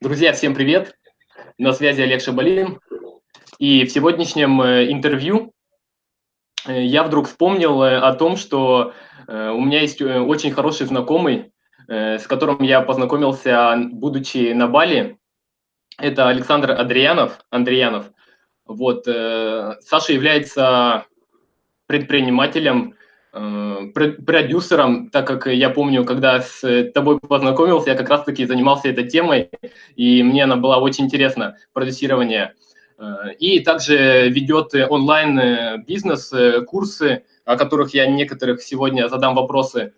Друзья, всем привет! На связи Олег Шабалин. И в сегодняшнем э, интервью э, я вдруг вспомнил э, о том, что у меня есть очень хороший знакомый, с которым я познакомился, будучи на Бали. Это Александр Андреянов. Андреянов. Вот. Саша является предпринимателем, продюсером, так как я помню, когда с тобой познакомился, я как раз-таки занимался этой темой, и мне она была очень интересна, продюсирование. Э, и также ведет онлайн-бизнес, э, курсы, о которых я некоторых сегодня задам вопросы.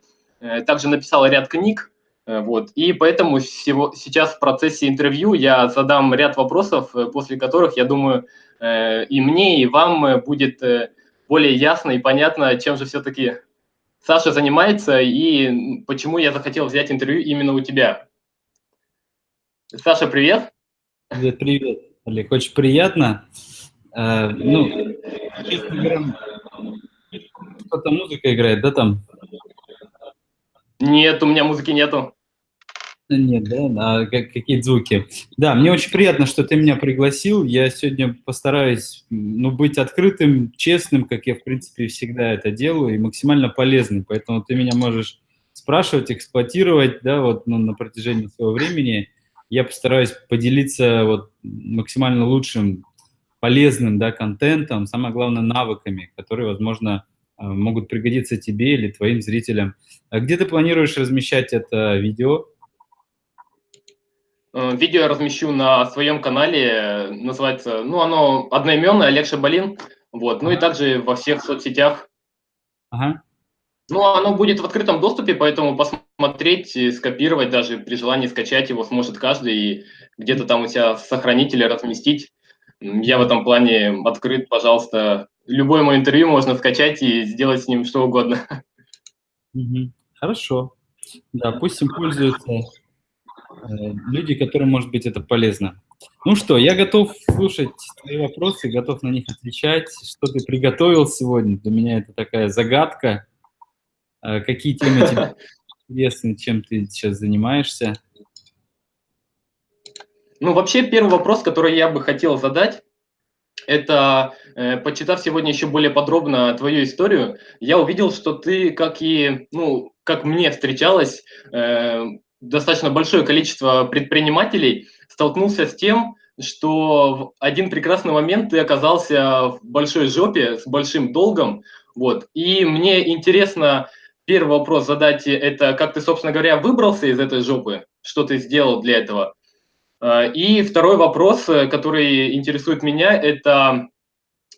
Также написал ряд книг, вот, и поэтому всего, сейчас в процессе интервью я задам ряд вопросов, после которых, я думаю, и мне, и вам будет более ясно и понятно, чем же все-таки Саша занимается и почему я захотел взять интервью именно у тебя. Саша, привет. Привет, привет, Олег. Очень приятно. Э, ну, что-то музыка играет, да, там? Нет, у меня музыки нету. Нет, да, а какие звуки. Да, мне очень приятно, что ты меня пригласил. Я сегодня постараюсь ну, быть открытым, честным, как я, в принципе, всегда это делаю, и максимально полезным. Поэтому ты меня можешь спрашивать, эксплуатировать, да, вот ну, на протяжении своего времени. Я постараюсь поделиться вот максимально лучшим, полезным, да, контентом, самое главное, навыками, которые, возможно, э, могут пригодиться тебе или твоим зрителям. А где ты планируешь размещать это видео? Э, видео я размещу на своем канале, называется, ну, оно одноименное, Олег Шабалин, вот, ну и также во всех соцсетях. Ага. Ну, оно будет в открытом доступе, поэтому посмотреть, скопировать, даже при желании скачать его сможет каждый и где-то там у себя сохранить или разместить. Я в этом плане открыт, пожалуйста. Любое мое интервью можно скачать и сделать с ним что угодно. Хорошо. Да, пусть им пользуются люди, которым, может быть, это полезно. Ну что, я готов слушать твои вопросы, готов на них отвечать. Что ты приготовил сегодня? Для меня это такая загадка. Э, какие темы тебе интересны, чем ты сейчас занимаешься? Ну, вообще, первый вопрос, который я бы хотел задать, это, э, почитав сегодня еще более подробно твою историю, я увидел, что ты, как и, ну, как мне встречалось, э, достаточно большое количество предпринимателей столкнулся с тем, что в один прекрасный момент ты оказался в большой жопе с большим долгом. Вот. И мне интересно первый вопрос задать, это как ты, собственно говоря, выбрался из этой жопы, что ты сделал для этого. А, и второй вопрос, который интересует меня, это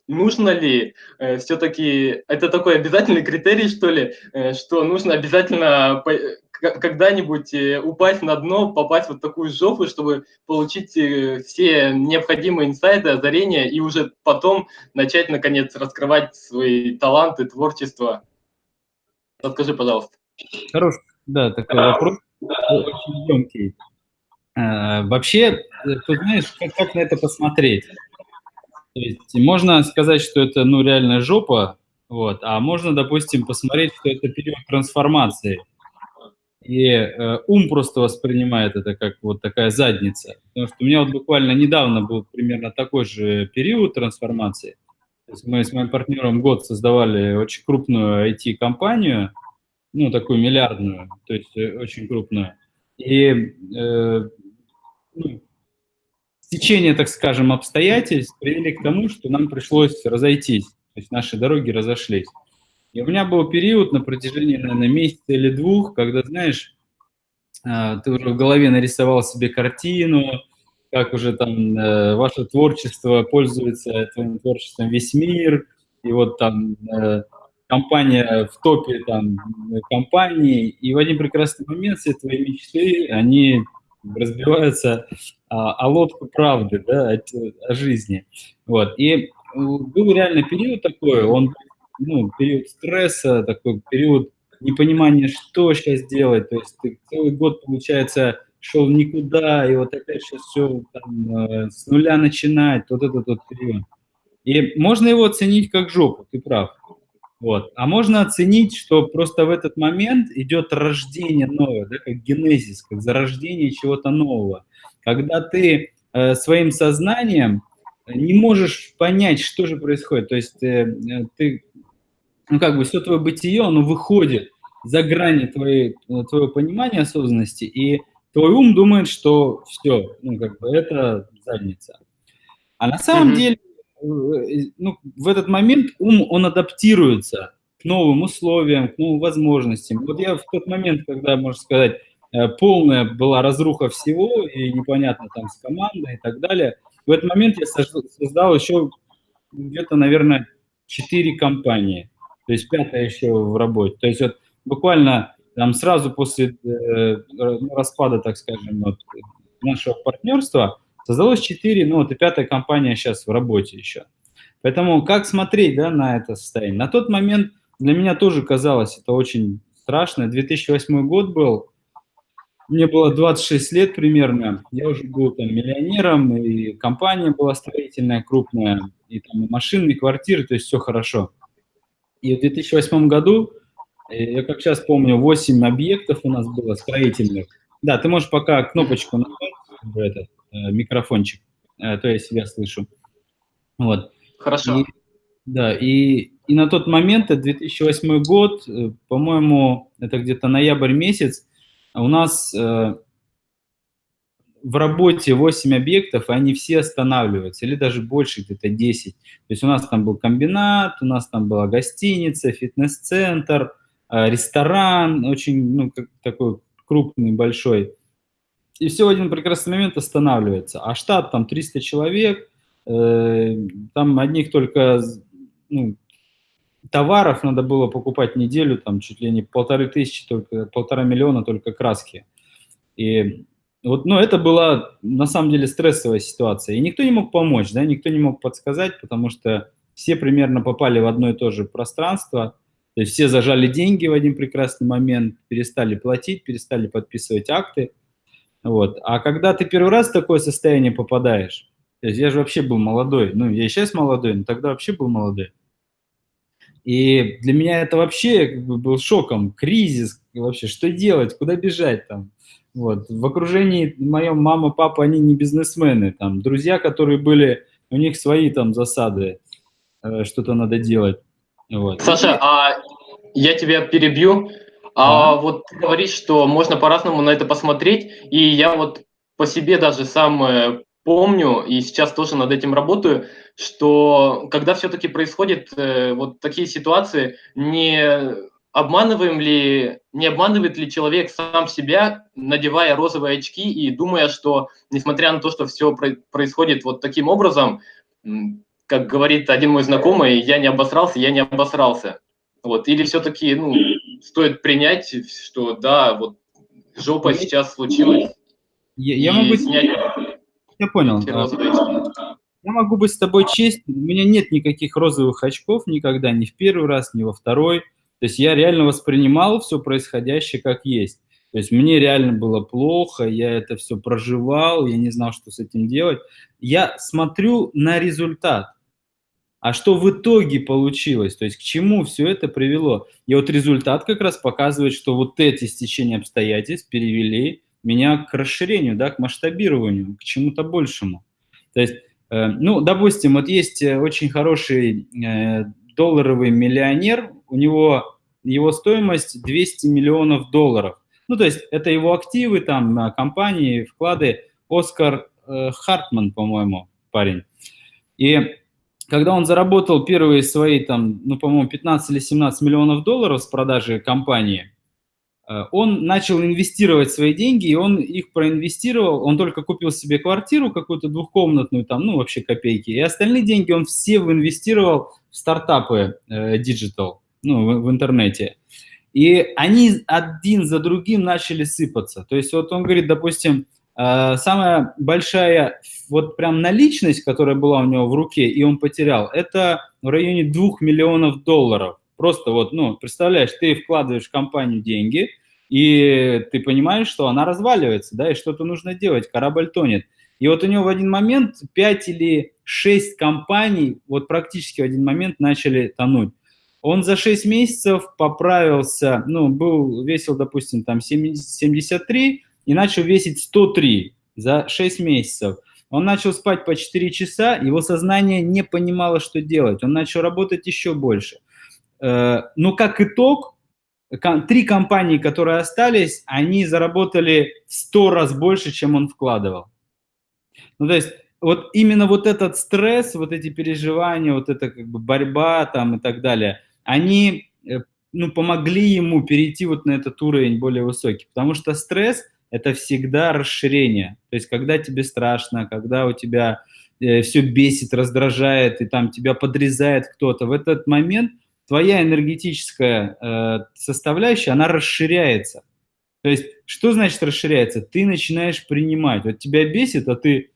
нужно ли э, все-таки, это такой обязательный критерий, что ли, э, что нужно обязательно когда-нибудь э, упасть на дно, попасть в вот такую жопу, чтобы получить э, все необходимые инсайды, озарения и уже потом начать, наконец, раскрывать свои таланты, творчество. Расскажи, пожалуйста. Хороший, да, такой вопрос, очень емкий. А, вообще, э, ты знаешь, как, как на это посмотреть? То есть можно сказать, что это, ну, реально жопа, вот, а можно, допустим, посмотреть, что это период трансформации – и э, ум просто воспринимает это как вот такая задница. Потому что у меня вот буквально недавно был примерно такой же период трансформации. То есть мы с моим партнером год создавали очень крупную IT-компанию, ну, такую миллиардную, то есть э, очень крупную. И э, ну, течение, так скажем, обстоятельств привели к тому, что нам пришлось разойтись. То есть наши дороги разошлись. И у меня был период на протяжении, наверное, месяца или двух, когда, знаешь, а, ты уже в голове нарисовал себе картину, как уже там э, ваше творчество пользуется твоим творчеством весь мир, и вот там э, компания в топе там компании, и в один прекрасный момент все твои мечты, они разбиваются о, о лодку правды, да, о, о жизни. Вот. И э, был реально период такой, он ну, период стресса, такой период непонимания, что сейчас делать. То есть ты целый год, получается, шел никуда, и вот опять сейчас все там, э, с нуля начинать, вот этот вот период. И можно его оценить как жопу, ты прав. Вот. А можно оценить, что просто в этот момент идет рождение нового, да, как генезис, как зарождение чего-то нового. когда ты э, своим сознанием не можешь понять, что же происходит. То есть э, э ты, ну как бы все твое бытие, оно выходит за грани твоей, э, твоего понимания осознанности, и твой ум думает, что все, ну как бы это задница. А на самом mm-hmm. деле, э, ну, в этот момент ум, он адаптируется к новым условиям, к новым возможностям. Вот я в тот момент, когда, можно сказать, э, полная была разруха всего, и непонятно там с командой и так далее, в этот момент я создал еще где-то, наверное, четыре компании, то есть пятая еще в работе. То есть вот буквально там сразу после э, распада, так скажем, вот, нашего партнерства создалось четыре, ну вот и пятая компания сейчас в работе еще. Поэтому как смотреть да, на это состояние? На тот момент для меня тоже казалось это очень страшно. 2008 год был, мне было 26 лет примерно, я уже был там миллионером, и компания была строительная, крупная, и там и машины, и квартиры, то есть все хорошо. И в 2008 году, э, я как сейчас помню, 8 объектов у нас было строительных. Да, ты можешь пока кнопочку нажать, этот э, микрофончик, э, то я себя слышу. Вот. Хорошо. И, да, и и на тот момент, это 2008 год, по-моему, это где-то ноябрь месяц, у нас в работе 8 объектов, и они все останавливаются, или даже больше, где-то 10. То есть у нас там был комбинат, у нас там была гостиница, фитнес-центр, э, ресторан, очень, ну, такой крупный, большой. И все в один прекрасный момент останавливается. А штат там 300 человек, э, там одних только ну, товаров надо было покупать неделю, там чуть ли не полторы тысячи, только полтора миллиона только краски. И вот, ну, это была на самом деле стрессовая ситуация. И никто не мог помочь, да, никто не мог подсказать, потому что все примерно попали в одно и то же пространство. То есть все зажали деньги в один прекрасный момент, перестали платить, перестали подписывать акты. Вот. А когда ты первый раз в такое состояние попадаешь, то есть я же вообще был молодой, ну, я и сейчас молодой, но тогда вообще был молодой. И для меня это вообще как бы был шоком, кризис, вообще, что делать, куда бежать там. Вот. В окружении моем мама, папа, они не бизнесмены, там, друзья, которые были, у них свои там засады, э, что-то надо делать. Вот. Саша, а я тебя перебью. А, а вот ты говоришь, что можно по-разному на это посмотреть, и я вот по себе даже сам помню, и сейчас тоже над этим работаю, что когда все-таки происходят э, вот такие ситуации, не обманываем ли, не обманывает ли человек сам себя, надевая розовые очки и думая, что, несмотря на то, что все происходит вот таким образом, как говорит один мой знакомый, я не обосрался, я не обосрался. Вот. Или все-таки ну, стоит принять, что да, вот жопа сейчас случилась. Я, я могу снять я понял. Я могу быть с тобой честен, у меня нет никаких розовых очков никогда, ни в первый раз, ни во второй. То есть я реально воспринимал все происходящее как есть. То есть мне реально было плохо, я это все проживал, я не знал, что с этим делать. Я смотрю на результат. А что в итоге получилось, то есть к чему все это привело. И вот результат как раз показывает, что вот эти стечения обстоятельств перевели меня к расширению, да, к масштабированию, к чему-то большему. То есть, э, ну, допустим, вот есть э, очень хороший э, долларовый миллионер, у него его стоимость 200 миллионов долларов. Ну, то есть это его активы, там, компании, вклады. Оскар э, Хартман, по-моему, парень. И когда он заработал первые свои, там, ну, по-моему, 15 или 17 миллионов долларов с продажи компании, Э, он начал инвестировать свои деньги, и он их проинвестировал, он только купил себе квартиру какую-то двухкомнатную, там, ну, вообще копейки, и остальные деньги он все инвестировал в стартапы э, digital, ну, в, в интернете. И они один за другим начали сыпаться. То есть вот он говорит, допустим, э, самая большая вот прям наличность, которая была у него в руке, и он потерял, это в районе двух миллионов долларов. Просто вот, ну, представляешь, ты вкладываешь в компанию деньги, и ты понимаешь, что она разваливается, да, и что-то нужно делать, корабль тонет. И вот у него в один момент 5 или 6 компаний вот практически в один момент начали тонуть. Он за 6 месяцев поправился, ну, был, весил, допустим, там 73 и начал весить 103 за 6 месяцев. Он начал спать по 4 часа, его сознание не понимало, что делать. Он начал работать еще больше. Э, но как итог, три компании, которые остались, они заработали в 100 раз больше, чем он вкладывал. Ну, то есть вот именно вот этот стресс, вот эти переживания, вот эта как бы борьба там и так далее, они э, ну, помогли ему перейти вот на этот уровень более высокий. Потому что стресс – это всегда расширение. То есть когда тебе страшно, когда у тебя э, все бесит, раздражает, и там тебя подрезает кто-то, в этот момент твоя энергетическая э, составляющая, она расширяется. То есть что значит расширяется? Ты начинаешь принимать. Вот тебя бесит, а ты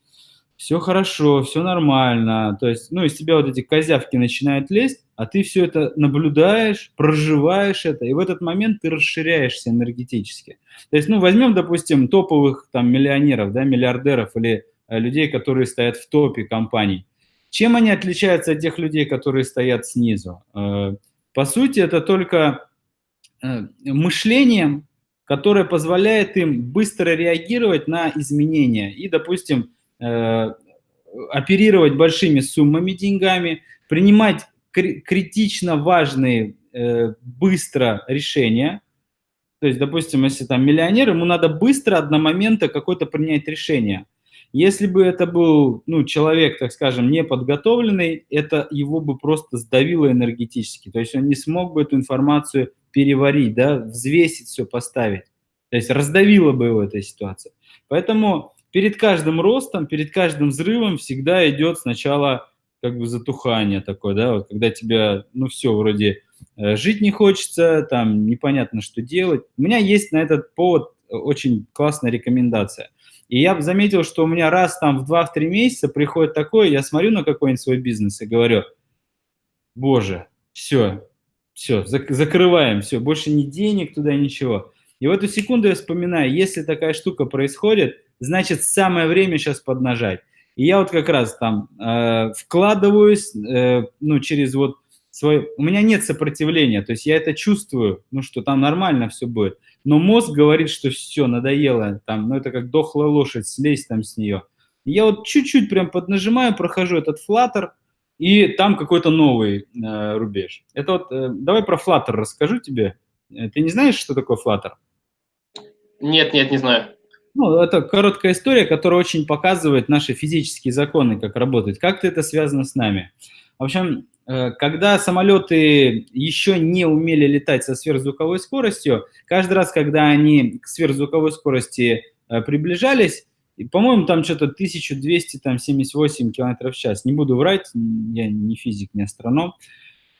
все хорошо, все нормально. То есть, ну, из тебя вот эти козявки начинают лезть, а ты все это наблюдаешь, проживаешь это, и в этот момент ты расширяешься энергетически. То есть, ну, возьмем, допустим, топовых там миллионеров, да, миллиардеров или э, людей, которые стоят в топе компаний. Чем они отличаются от тех людей, которые стоят снизу? Э, по сути, это только э, мышлением, которое позволяет им быстро реагировать на изменения и, допустим, оперировать большими суммами деньгами, принимать критично важные э, быстро решения. То есть, допустим, если там миллионер, ему надо быстро, одномоментно какое-то принять решение. Если бы это был ну, человек, так скажем, неподготовленный, это его бы просто сдавило энергетически. То есть он не смог бы эту информацию переварить, да, взвесить все, поставить. То есть раздавило бы его эта ситуация. Поэтому перед каждым ростом, перед каждым взрывом всегда идет сначала как бы затухание такое, да, вот когда тебя, ну все, вроде э, жить не хочется, там непонятно, что делать. У меня есть на этот повод очень классная рекомендация. И я заметил, что у меня раз там в 2-3 месяца приходит такое, я смотрю на какой-нибудь свой бизнес и говорю, боже, все, все, зак закрываем, все, больше ни денег туда, ничего. И в эту секунду я вспоминаю, если такая штука происходит, значит, самое время сейчас поднажать. И я вот как раз там э, вкладываюсь, э, ну, через вот свой... У меня нет сопротивления, то есть я это чувствую, ну, что там нормально все будет. Но мозг говорит, что все, надоело, там, ну, это как дохлая лошадь, слезь там с нее. Я вот чуть-чуть прям поднажимаю, прохожу этот флаттер, и там какой-то новый э, рубеж. Это вот, э, давай про флаттер расскажу тебе. Э, ты не знаешь, что такое флаттер? Нет, нет, не знаю. Ну, это короткая история, которая очень показывает наши физические законы, как работают. Как-то это связано с нами. В общем, э, когда самолеты еще не умели летать со сверхзвуковой скоростью, каждый раз, когда они к сверхзвуковой скорости э, приближались, по-моему, там что-то 1278 км в час, не буду врать, я не физик, не астроном,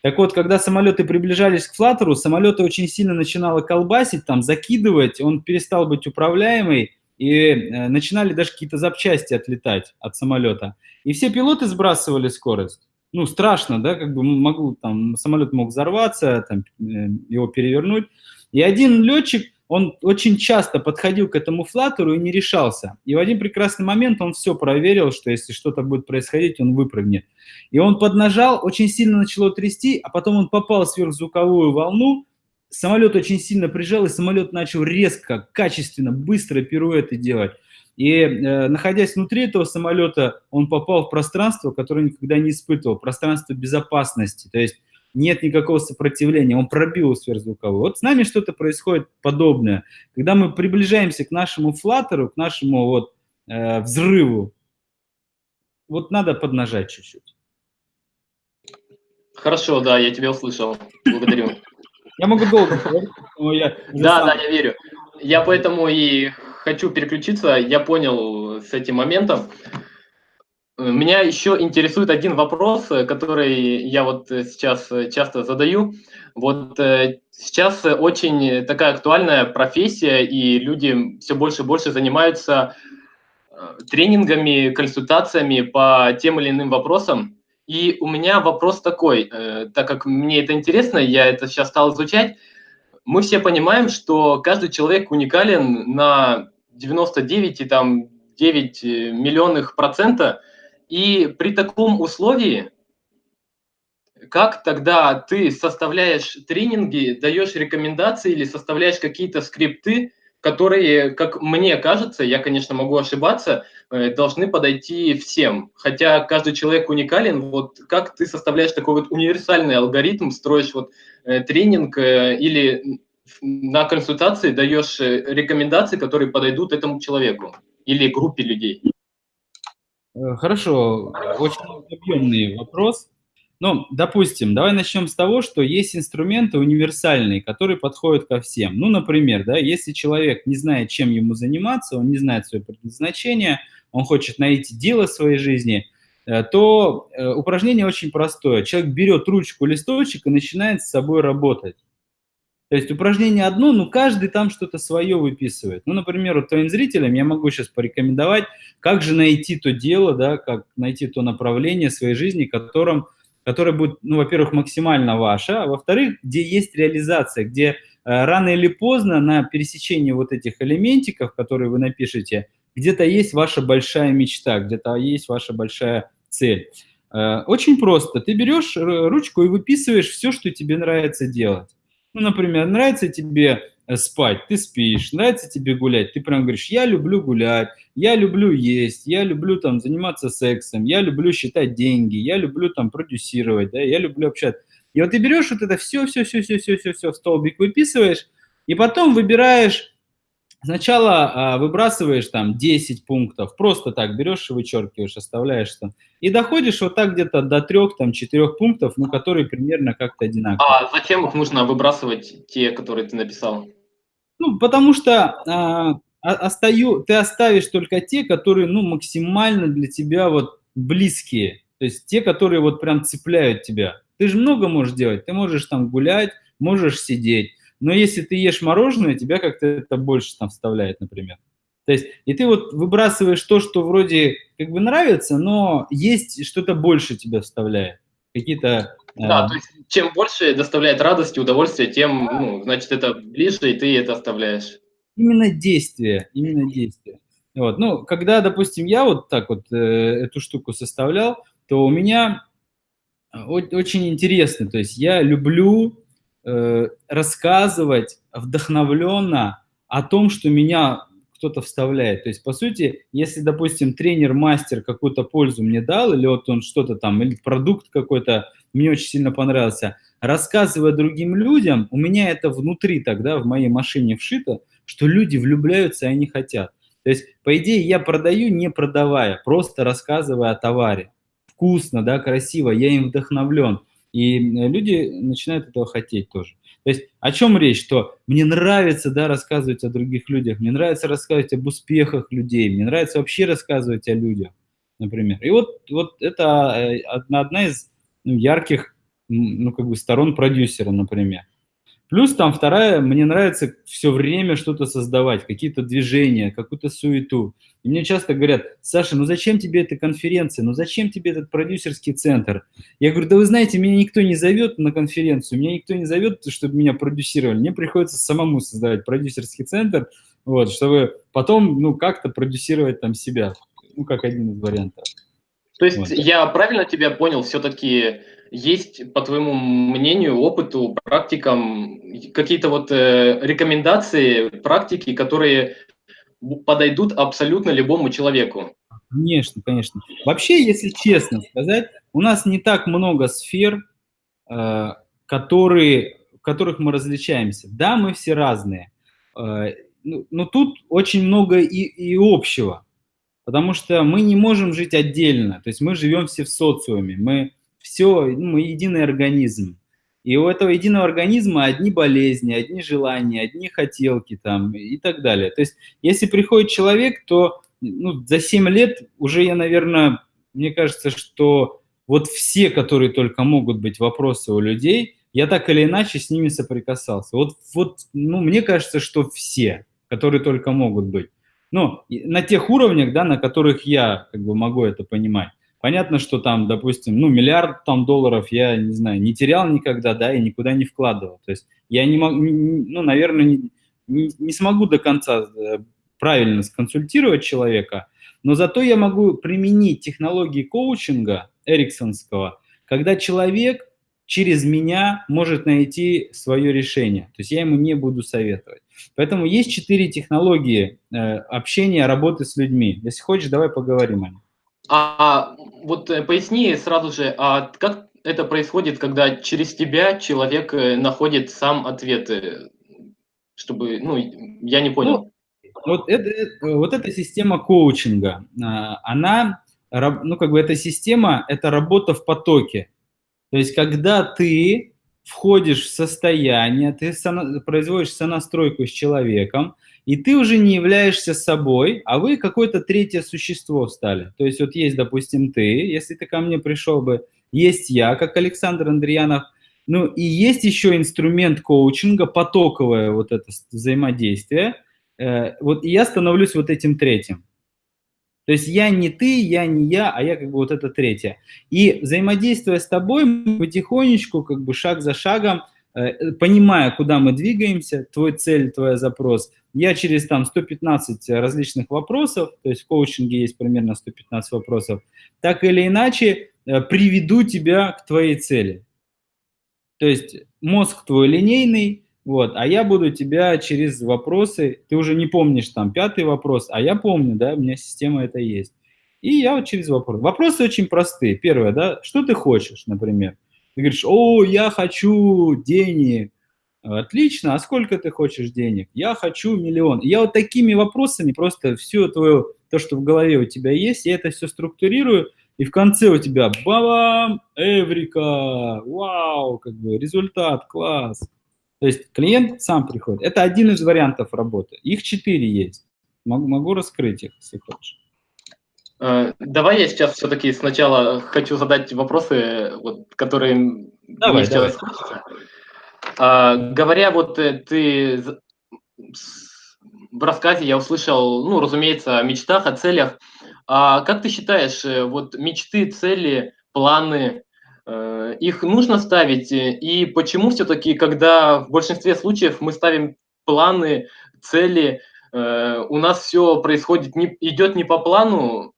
так вот, когда самолеты приближались к флаттеру, самолеты очень сильно начинало колбасить, там, закидывать, он перестал быть управляемый, и э, начинали даже какие-то запчасти отлетать от самолета. И все пилоты сбрасывали скорость. Ну, страшно, да, как бы могу, там, самолет мог взорваться, там, э, его перевернуть. И один летчик, он очень часто подходил к этому флаттеру и не решался. И в один прекрасный момент он все проверил, что если что-то будет происходить, он выпрыгнет. И он поднажал, очень сильно начало трясти, а потом он попал в сверхзвуковую волну, самолет очень сильно прижал, и самолет начал резко, качественно, быстро пируэты делать. И э, находясь внутри этого самолета, он попал в пространство, которое никогда не испытывал, пространство безопасности. То есть нет никакого сопротивления, он пробил сверхзвуковой. Вот с нами что-то происходит подобное. Когда мы приближаемся к нашему флаттеру, к нашему вот э, взрыву, вот надо поднажать чуть-чуть. Хорошо, да, я тебя услышал. Благодарю. Я могу долго говорить, но я... Да, да, я верю. Я поэтому и хочу переключиться. Я понял с этим моментом. Меня еще интересует один вопрос, который я вот сейчас часто задаю. Вот э, сейчас очень такая актуальная профессия, и люди все больше и больше занимаются э, тренингами, консультациями по тем или иным вопросам. И у меня вопрос такой, э, так как мне это интересно, я это сейчас стал изучать, мы все понимаем, что каждый человек уникален на 99 и там 9 э, миллионных процента, и при таком условии, как тогда ты составляешь тренинги, даешь рекомендации или составляешь какие-то скрипты которые, как мне кажется, я, конечно, могу ошибаться, э, должны подойти всем. Хотя каждый человек уникален. Вот как ты составляешь такой вот универсальный алгоритм, строишь вот э, тренинг э, или на консультации даешь рекомендации, которые подойдут этому человеку или группе людей? Хорошо, очень объемный вопрос. Ну, допустим, давай начнем с того, что есть инструменты универсальные, которые подходят ко всем. Ну, например, да, если человек не знает, чем ему заниматься, он не знает свое предназначение, он хочет найти дело в своей жизни, э, то э, упражнение очень простое. Человек берет ручку, листочек и начинает с собой работать. То есть упражнение одно, но каждый там что-то свое выписывает. Ну, например, вот твоим зрителям я могу сейчас порекомендовать, как же найти то дело, да, как найти то направление своей жизни, которым которая будет, ну, во-первых, максимально ваша, а во-вторых, где есть реализация, где э, рано или поздно на пересечении вот этих элементиков, которые вы напишете, где-то есть ваша большая мечта, где-то есть ваша большая цель. Э, очень просто. Ты берешь ручку и выписываешь все, что тебе нравится делать. Ну, например, нравится тебе Э, спать, ты спишь, нравится тебе гулять, ты прям говоришь, я люблю гулять, я люблю есть, я люблю там заниматься сексом, я люблю считать деньги, я люблю там продюсировать, да, я люблю общаться. И вот ты берешь вот это все, все, все, все, все, все, все в столбик выписываешь, и потом выбираешь, сначала а, выбрасываешь там 10 пунктов, просто так берешь и вычеркиваешь, оставляешь там, и доходишь вот так где-то до трех, там, четырех пунктов, ну, которые примерно как-то одинаковые. А зачем их нужно выбрасывать, те, которые ты написал? Ну, потому что а, остаю, ты оставишь только те, которые, ну, максимально для тебя вот близкие. То есть те, которые вот прям цепляют тебя. Ты же много можешь делать. Ты можешь там гулять, можешь сидеть. Но если ты ешь мороженое, тебя как-то это больше там вставляет, например. То есть, и ты вот выбрасываешь то, что вроде как бы нравится, но есть что-то больше тебя вставляет. Какие-то да, то есть чем больше доставляет радость и удовольствие, тем, ну, значит, это ближе, и ты это оставляешь. Именно действие, именно действие. Вот. Ну, когда, допустим, я вот так вот э, эту штуку составлял, то у меня очень интересно, то есть я люблю э, рассказывать вдохновленно о том, что меня кто-то вставляет. То есть, по сути, если, допустим, тренер-мастер какую-то пользу мне дал, или вот он что-то там, или продукт какой-то мне очень сильно понравился, рассказывая другим людям, у меня это внутри тогда, в моей машине вшито, что люди влюбляются и они хотят. То есть, по идее, я продаю, не продавая, просто рассказывая о товаре. Вкусно, да, красиво, я им вдохновлен. И люди начинают этого хотеть тоже. То есть о чем речь? Что мне нравится да, рассказывать о других людях, мне нравится рассказывать об успехах людей, мне нравится вообще рассказывать о людях, например. И вот, вот это э, одна из ну, ярких ну, как бы сторон продюсера, например. Плюс там вторая, мне нравится все время что-то создавать, какие-то движения, какую-то суету. И мне часто говорят, Саша, ну зачем тебе эта конференция, ну зачем тебе этот продюсерский центр? Я говорю, да вы знаете, меня никто не зовет на конференцию, меня никто не зовет, чтобы меня продюсировали. Мне приходится самому создавать продюсерский центр, вот, чтобы потом, ну, как-то продюсировать там себя, ну, как один из вариантов. То есть вот. я правильно тебя понял, все-таки есть, по твоему мнению, опыту, практикам, какие-то вот э, рекомендации, практики, которые подойдут абсолютно любому человеку? Конечно, конечно. Вообще, если честно сказать, у нас не так много сфер, э, которые, в которых мы различаемся. Да, мы все разные, э, но, но тут очень много и, и общего, потому что мы не можем жить отдельно, то есть мы живем все в социуме, мы все, ну, мы единый организм. И у этого единого организма одни болезни, одни желания, одни хотелки там и так далее. То есть если приходит человек, то ну, за 7 лет уже я, наверное, мне кажется, что вот все, которые только могут быть вопросы у людей, я так или иначе с ними соприкасался. Вот, вот ну, мне кажется, что все, которые только могут быть. Ну, на тех уровнях, да, на которых я как бы могу это понимать. Понятно, что там, допустим, ну, миллиард там долларов я, не знаю, не терял никогда, да, и никуда не вкладывал. То есть я не могу, ну, наверное, не, не, смогу до конца э, правильно сконсультировать человека, но зато я могу применить технологии коучинга эриксонского, когда человек через меня может найти свое решение. То есть я ему не буду советовать. Поэтому есть четыре технологии э, общения, работы с людьми. Если хочешь, давай поговорим о них. А вот э, поясни сразу же, а как это происходит, когда через тебя человек э, находит сам ответы, чтобы, ну, я не понял. Ну, вот, это, вот эта система коучинга, а, она, ну, как бы эта система, это работа в потоке. То есть, когда ты входишь в состояние, ты производишь сонастройку с человеком, и ты уже не являешься собой, а вы какое-то третье существо стали. То есть вот есть, допустим, ты, если ты ко мне пришел бы, есть я, как Александр Андреянов, ну и есть еще инструмент коучинга, потоковое вот это взаимодействие. Э, вот и я становлюсь вот этим третьим. То есть я не ты, я не я, а я как бы вот это третье. И взаимодействуя с тобой, мы потихонечку, как бы шаг за шагом, понимая, куда мы двигаемся, твой цель, твой запрос, я через там 115 различных вопросов, то есть в коучинге есть примерно 115 вопросов, так или иначе э, приведу тебя к твоей цели. То есть мозг твой линейный, вот, а я буду тебя через вопросы, ты уже не помнишь там пятый вопрос, а я помню, да, у меня система это есть. И я вот через вопрос. Вопросы очень простые. Первое, да, что ты хочешь, например? Ты говоришь, о, я хочу денег. Отлично, а сколько ты хочешь денег? Я хочу миллион. Я вот такими вопросами просто все твое, то, что в голове у тебя есть, я это все структурирую, и в конце у тебя бабам, эврика, вау, как бы результат, класс. То есть клиент сам приходит. Это один из вариантов работы. Их четыре есть. Могу, могу раскрыть их, если хочешь. Э, давай я сейчас все-таки сначала хочу задать вопросы, вот, которые давай, мне давай. хочется. А, говоря, вот э, ты в рассказе я услышал, ну, разумеется, о мечтах, о целях. А как ты считаешь, э, вот мечты, цели, планы, их нужно ставить, и почему все-таки, когда в большинстве случаев мы ставим планы, цели, у нас все происходит, не, идет не по плану,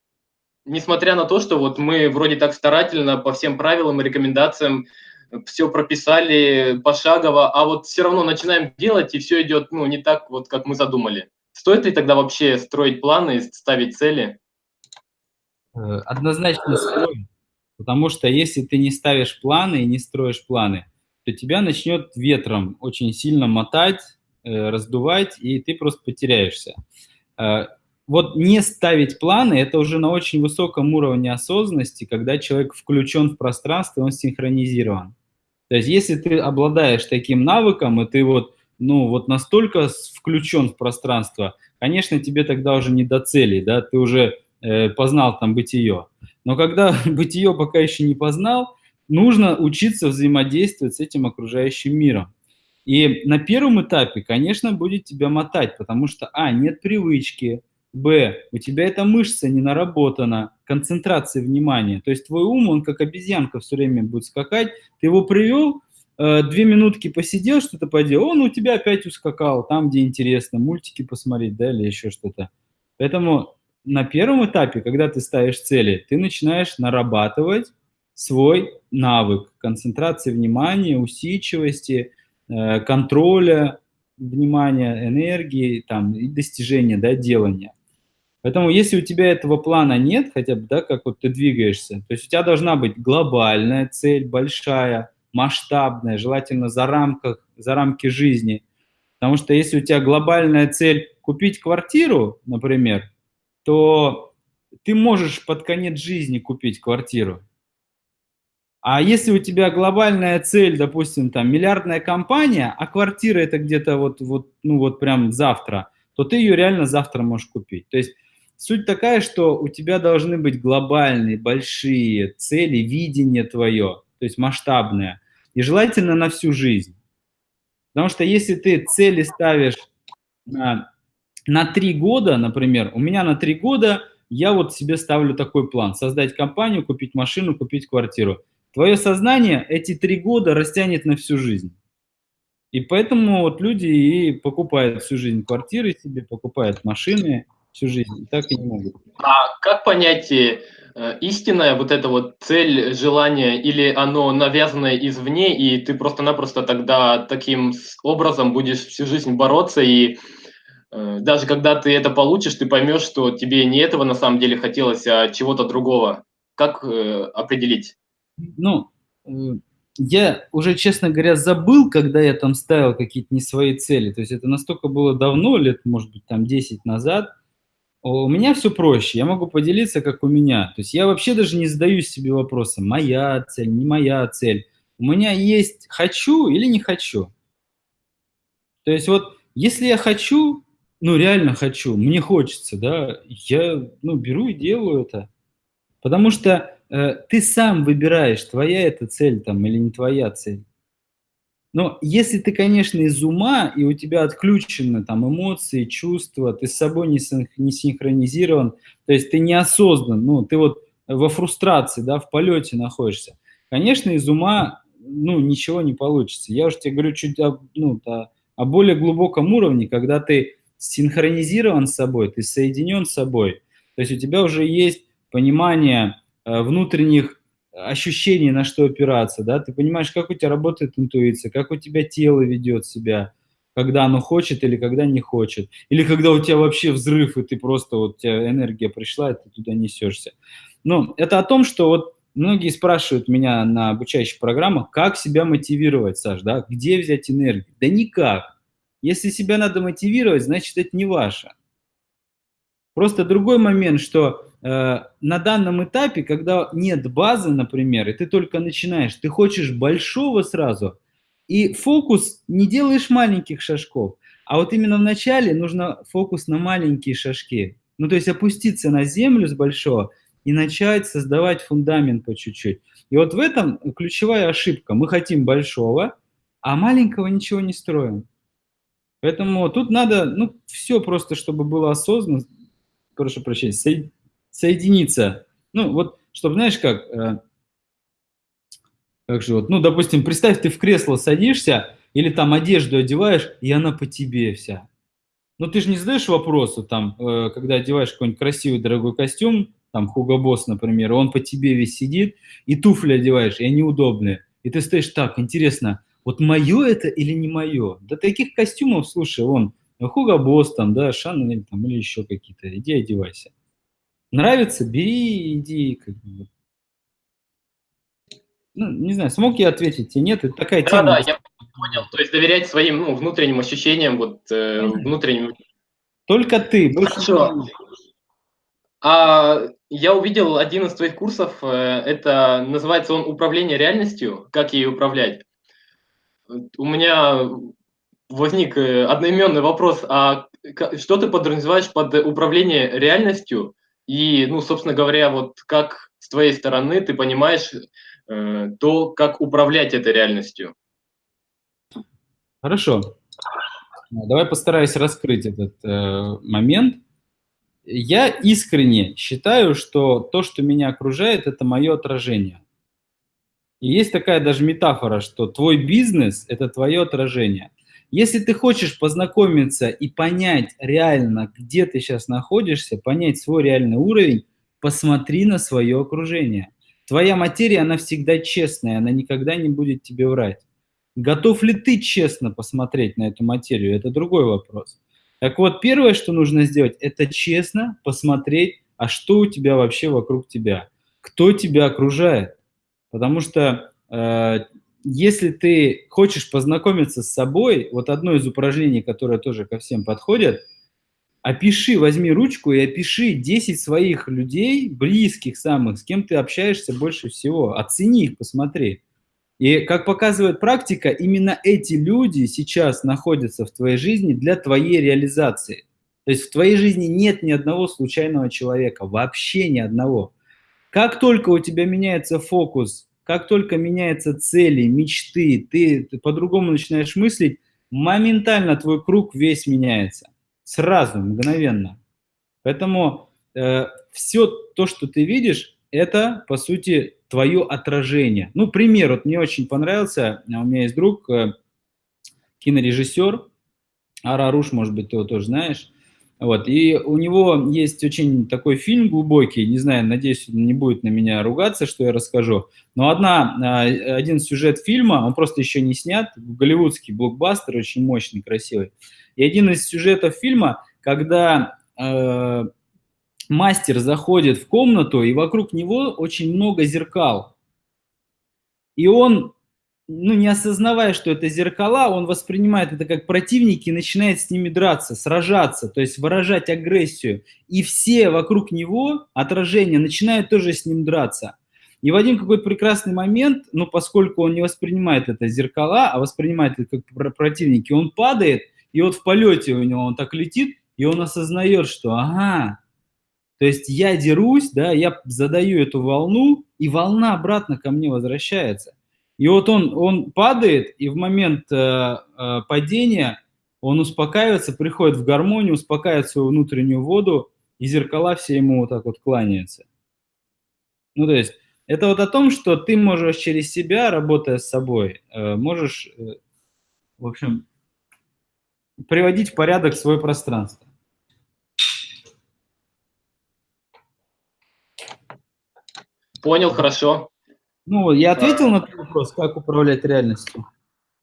несмотря на то, что вот мы вроде так старательно по всем правилам и рекомендациям все прописали пошагово, а вот все равно начинаем делать, и все идет ну, не так, вот, как мы задумали. Стоит ли тогда вообще строить планы, ставить цели? Однозначно стоит. Потому что если ты не ставишь планы и не строишь планы, то тебя начнет ветром очень сильно мотать, э, раздувать, и ты просто потеряешься. Вот не ставить планы – это уже на очень высоком уровне осознанности, когда человек включен в пространство, он синхронизирован. То есть если ты обладаешь таким навыком, и ты вот, ну, вот настолько включен в пространство, конечно, тебе тогда уже не до цели, да, ты уже э, познал там бытие. Но когда бытие пока еще не познал, нужно учиться взаимодействовать с этим окружающим миром. И на первом этапе, конечно, будет тебя мотать, потому что, а, нет привычки, б, у тебя эта мышца не наработана, концентрация внимания. То есть твой ум, он как обезьянка все время будет скакать, ты его привел, э, две минутки посидел, что-то поделал, он у тебя опять ускакал, там, где интересно, мультики посмотреть, да, или еще что-то. Поэтому на первом этапе, когда ты ставишь цели, ты начинаешь нарабатывать свой навык концентрации внимания, усидчивости, э, контроля внимания, энергии там, и достижения, да, делания. Поэтому если у тебя этого плана нет, хотя бы, да, как вот ты двигаешься, то есть у тебя должна быть глобальная цель, большая, масштабная, желательно за, рамках, за рамки жизни. Потому что если у тебя глобальная цель купить квартиру, например, то ты можешь под конец жизни купить квартиру. А если у тебя глобальная цель, допустим, там миллиардная компания, а квартира это где-то вот, вот, ну вот прям завтра, то ты ее реально завтра можешь купить. То есть суть такая, что у тебя должны быть глобальные, большие цели, видение твое, то есть масштабное, и желательно на всю жизнь. Потому что если ты цели ставишь на на три года, например, у меня на три года я вот себе ставлю такой план. Создать компанию, купить машину, купить квартиру. Твое сознание эти три года растянет на всю жизнь. И поэтому вот люди и покупают всю жизнь квартиры себе, покупают машины всю жизнь. Так и не могут. А как понять, э, истинная вот эта вот цель, желание, или оно навязанное извне, и ты просто-напросто тогда таким образом будешь всю жизнь бороться, и э, даже когда ты это получишь, ты поймешь, что тебе не этого на самом деле хотелось, а чего-то другого. Как э, определить? Ну, я уже, честно говоря, забыл, когда я там ставил какие-то не свои цели. То есть это настолько было давно, лет, может быть, там 10 назад. У меня все проще, я могу поделиться, как у меня. То есть я вообще даже не задаю себе вопроса, моя цель, не моя цель. У меня есть хочу или не хочу. То есть вот если я хочу, ну реально хочу, мне хочется, да, я ну, беру и делаю это. Потому что э, ты сам выбираешь, твоя это цель там или не твоя цель. Но если ты, конечно, из ума, и у тебя отключены там эмоции, чувства, ты с собой не, не синхронизирован, то есть ты неосознан, ну, ты вот во фрустрации, да, в полете находишься, конечно, из ума, ну, ничего не получится. Я уже тебе говорю чуть о, ну, о, о более глубоком уровне, когда ты синхронизирован с собой, ты соединен с собой, то есть у тебя уже есть понимание э, внутренних ощущений, на что опираться, да, ты понимаешь, как у тебя работает интуиция, как у тебя тело ведет себя, когда оно хочет или когда не хочет, или когда у тебя вообще взрыв, и ты просто, вот у тебя энергия пришла, и ты туда несешься. Ну, это о том, что вот многие спрашивают меня на обучающих программах, как себя мотивировать, Саш, да, где взять энергию? Да никак. Если себя надо мотивировать, значит, это не ваше. Просто другой момент, что на данном этапе, когда нет базы, например, и ты только начинаешь, ты хочешь большого сразу, и фокус не делаешь маленьких шажков, а вот именно в начале нужно фокус на маленькие шажки. Ну, то есть опуститься на землю с большого и начать создавать фундамент по чуть-чуть. И вот в этом ключевая ошибка. Мы хотим большого, а маленького ничего не строим. Поэтому тут надо, ну, все просто, чтобы было осознанно, прошу прощения, соединиться. Ну, вот, чтобы, знаешь, как, э, как же вот, ну, допустим, представь, ты в кресло садишься или там одежду одеваешь, и она по тебе вся. Но ты же не задаешь вопросу, там, э, когда одеваешь какой-нибудь красивый дорогой костюм, там, Хуго Босс, например, он по тебе весь сидит, и туфли одеваешь, и они удобные. И ты стоишь так, интересно, вот мое это или не мое? Да таких костюмов, слушай, он, Хуго Босс, там, да, Шанель, там, или еще какие-то, иди одевайся. Нравится, бери, иди. Как бы. Ну, не знаю, смог я ответить или нет, это такая да, тема. Да, я понял. То есть доверять своим ну, внутренним ощущениям, вот э, внутренним. Только ты. Хорошо. А я увидел один из твоих курсов, э, это называется он «Управление реальностью. Как ей управлять». У меня возник э, одноименный вопрос, а что ты подразумеваешь под управление реальностью и, ну, собственно говоря, вот как с твоей стороны ты понимаешь э, то, как управлять этой реальностью? Хорошо. Давай постараюсь раскрыть этот э, момент. Я искренне считаю, что то, что меня окружает, это мое отражение. И есть такая даже метафора, что твой бизнес – это твое отражение. Если ты хочешь познакомиться и понять реально, где ты сейчас находишься, понять свой реальный уровень, посмотри на свое окружение. Твоя материя, она всегда честная, она никогда не будет тебе врать. Готов ли ты честно посмотреть на эту материю, это другой вопрос. Так вот, первое, что нужно сделать, это честно посмотреть, а что у тебя вообще вокруг тебя, кто тебя окружает. Потому что э, если ты хочешь познакомиться с собой, вот одно из упражнений, которое тоже ко всем подходит, опиши, возьми ручку и опиши 10 своих людей, близких самых, с кем ты общаешься больше всего. Оцени их, посмотри. И как показывает практика, именно эти люди сейчас находятся в твоей жизни для твоей реализации. То есть в твоей жизни нет ни одного случайного человека, вообще ни одного. Как только у тебя меняется фокус как только меняются цели, мечты, ты, ты по-другому начинаешь мыслить, моментально твой круг весь меняется. Сразу, мгновенно. Поэтому э, все то, что ты видишь, это, по сути, твое отражение. Ну, пример, вот мне очень понравился, у меня есть друг, э, кинорежиссер, Араруш, может быть, ты его тоже знаешь, Вот, и у него есть очень такой фильм глубокий, не знаю, надеюсь, он не будет на меня ругаться, что я расскажу, но одна, а, один сюжет фильма, он просто еще не снят, голливудский блокбастер, очень мощный, красивый. И один из сюжетов фильма, когда э, мастер заходит в комнату, и вокруг него очень много зеркал. И он ну, не осознавая, что это зеркала, он воспринимает это как противники и начинает с ними драться, сражаться, то есть выражать агрессию. И все вокруг него, отражения, начинают тоже с ним драться. И в один какой-то прекрасный момент, ну, поскольку он не воспринимает это зеркала, а воспринимает это как противники, он падает, и вот в полете у него он так летит, и он осознает, что, ага, то есть я дерусь, да, я задаю эту волну, и волна обратно ко мне возвращается. И вот он, он падает, и в момент э, э, падения он успокаивается, приходит в гармонию, успокаивает свою внутреннюю воду, и зеркала все ему вот так вот кланяются. Ну, то есть, это вот о том, что ты можешь через себя, работая с собой, э, можешь, э, в общем, приводить в порядок свое пространство. Понял, хорошо. Ну, я ответил на твой вопрос, как управлять реальностью.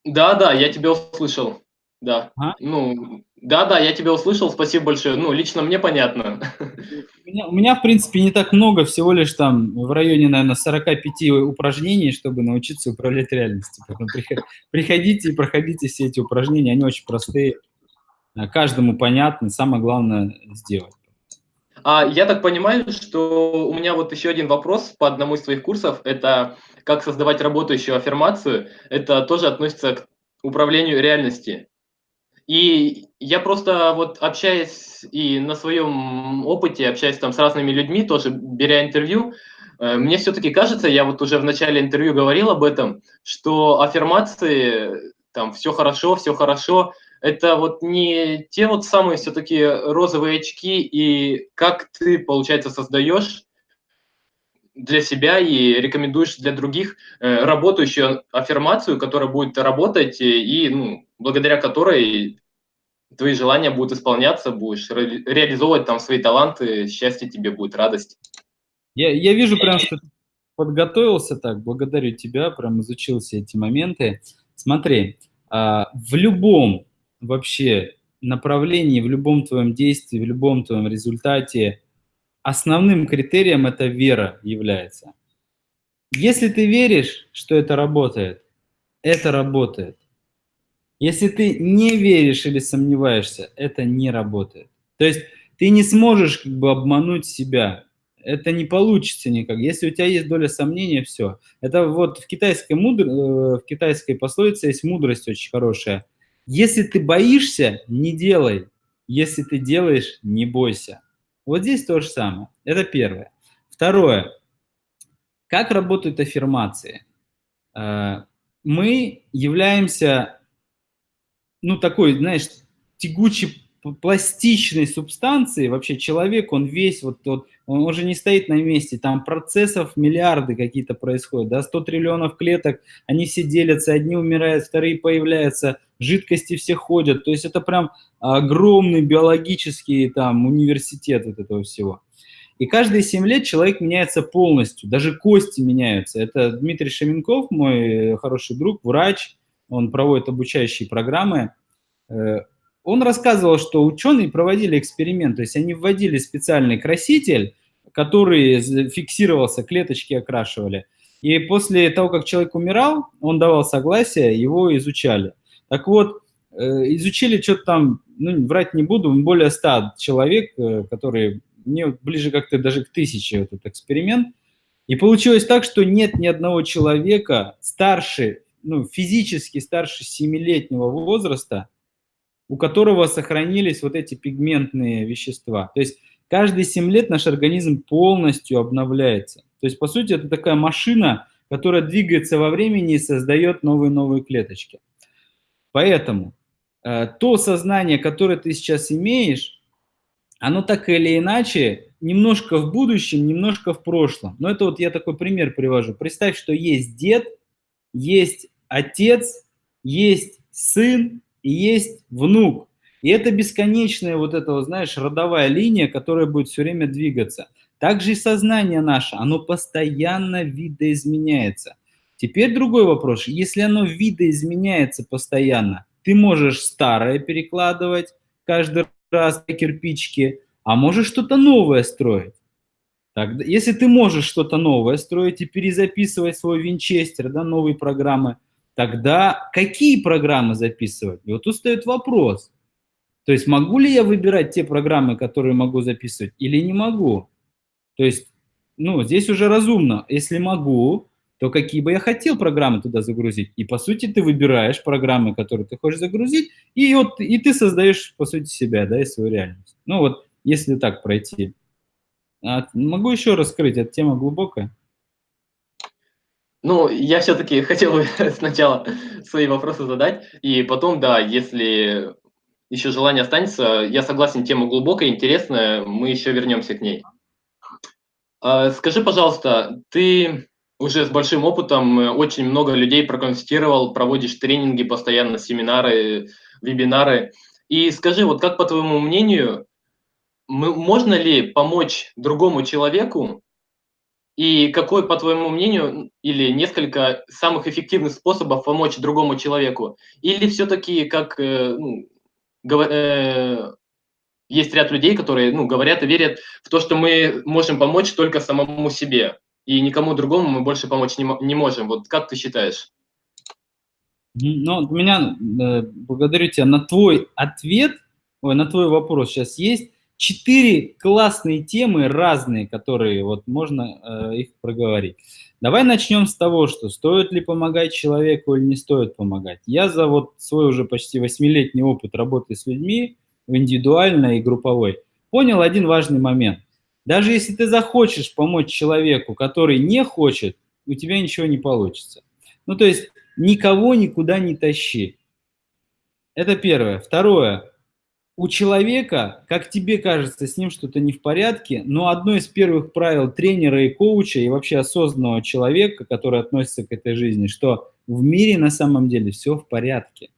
Да, да, я тебя услышал. Да. А? Ну, да, да, я тебя услышал, спасибо большое. Ну, лично мне понятно. У меня, у меня, в принципе, не так много, всего лишь там в районе, наверное, 45 упражнений, чтобы научиться управлять реальностью. Поэтому приходите и проходите все эти упражнения, они очень простые, каждому понятны, самое главное сделать. А я так понимаю, что у меня вот еще один вопрос по одному из своих курсов, это как создавать работающую аффирмацию, это тоже относится к управлению реальности. И я просто вот общаясь и на своем опыте, общаясь там с разными людьми, тоже беря интервью, э, мне все-таки кажется, я вот уже в начале интервью говорил об этом, что аффирмации, там, все хорошо, все хорошо, это вот не те вот самые все-таки розовые очки, и как ты, получается, создаешь для себя и рекомендуешь для других э, работающую аффирмацию, которая будет работать и, ну, благодаря которой твои желания будут исполняться, будешь ре реализовывать там свои таланты, счастье тебе будет, радость. Я, я вижу прям, что ты подготовился так, благодарю тебя, прям изучил все эти моменты. Смотри, а, в любом вообще направлении, в любом твоем действии, в любом твоем результате основным критерием это вера является. Если ты веришь, что это работает, это работает. Если ты не веришь или сомневаешься, это не работает. То есть ты не сможешь как бы обмануть себя. Это не получится никак. Если у тебя есть доля сомнения, все. Это вот в китайской, мудр... Э, в китайской пословице есть мудрость очень хорошая – если ты боишься, не делай. Если ты делаешь, не бойся. Вот здесь то же самое. Это первое. Второе. Как работают аффирмации? Э, мы являемся, ну, такой, знаешь, тягучей пластичной субстанции, вообще человек, он весь, вот, вот он уже не стоит на месте, там процессов миллиарды какие-то происходят, да, 100 триллионов клеток, они все делятся, одни умирают, вторые появляются, жидкости все ходят, то есть это прям огромный биологический там университет вот этого всего. И каждые 7 лет человек меняется полностью, даже кости меняются. Это Дмитрий Шаменков, мой хороший друг, врач, он проводит обучающие программы, э, он рассказывал, что ученые проводили эксперимент, то есть они вводили специальный краситель, который фиксировался, клеточки окрашивали. И после того, как человек умирал, он давал согласие, его изучали. Так вот, э, изучили что-то там, ну, врать не буду, более 100 человек, э, которые, мне ближе как-то даже к тысяче этот эксперимент. И получилось так, что нет ни одного человека старше, ну, физически старше 7-летнего возраста, у которого сохранились вот эти пигментные вещества. То есть каждые 7 лет наш организм полностью обновляется. То есть, по сути, это такая машина, которая двигается во времени и создает новые-новые клеточки. Поэтому э, то сознание, которое ты сейчас имеешь, оно так или иначе немножко в будущем, немножко в прошлом. Но это вот я такой пример привожу. Представь, что есть дед, есть отец, есть сын, и есть внук. И это бесконечная вот эта, знаешь, родовая линия, которая будет все время двигаться. Также и сознание наше, оно постоянно видоизменяется. Теперь другой вопрос. Если оно видоизменяется постоянно, ты можешь старое перекладывать каждый раз кирпичики, а можешь что-то новое строить. Так, если ты можешь что-то новое строить и перезаписывать свой винчестер, да, новые программы, тогда какие программы записывать? И вот тут стоит вопрос. То есть могу ли я выбирать те программы, которые могу записывать, или не могу? То есть, ну, здесь уже разумно. Если могу, то какие бы я хотел программы туда загрузить. И, по сути, ты выбираешь программы, которые ты хочешь загрузить, и, вот, и ты создаешь, по сути, себя, да, и свою реальность. Ну, вот, если так пройти. А, могу еще раскрыть, эта тема глубокая. Ну, я все-таки хотел бы сначала свои вопросы задать, и потом, да, если еще желание останется, я согласен, тема глубокая, интересная, мы еще вернемся к ней. А, скажи, пожалуйста, ты уже с большим опытом, э, очень много людей проконсультировал, проводишь тренинги постоянно, семинары, вебинары. И скажи, вот как по твоему мнению, можно ли помочь другому человеку, и какой, по твоему мнению, или несколько самых эффективных способов помочь другому человеку? Или все-таки, как э, ну, есть ряд людей, которые ну, говорят и верят в то, что мы можем помочь только самому себе, и никому другому мы больше помочь не, не можем. Вот как ты считаешь? Ну, меня, э, благодарю тебя, на твой ответ, ой, на твой вопрос сейчас есть четыре классные темы разные, которые вот можно э, их проговорить. Давай начнем с того, что стоит ли помогать человеку или не стоит помогать. Я за вот свой уже почти восьмилетний опыт работы с людьми, индивидуальной и групповой, понял один важный момент. Даже если ты захочешь помочь человеку, который не хочет, у тебя ничего не получится. Ну, то есть никого никуда не тащи. Это первое. Второе. У человека, как тебе кажется, с ним что-то не в порядке, но одно из первых правил тренера и коуча и вообще осознанного человека, который относится к этой жизни, что в мире на самом деле все в порядке.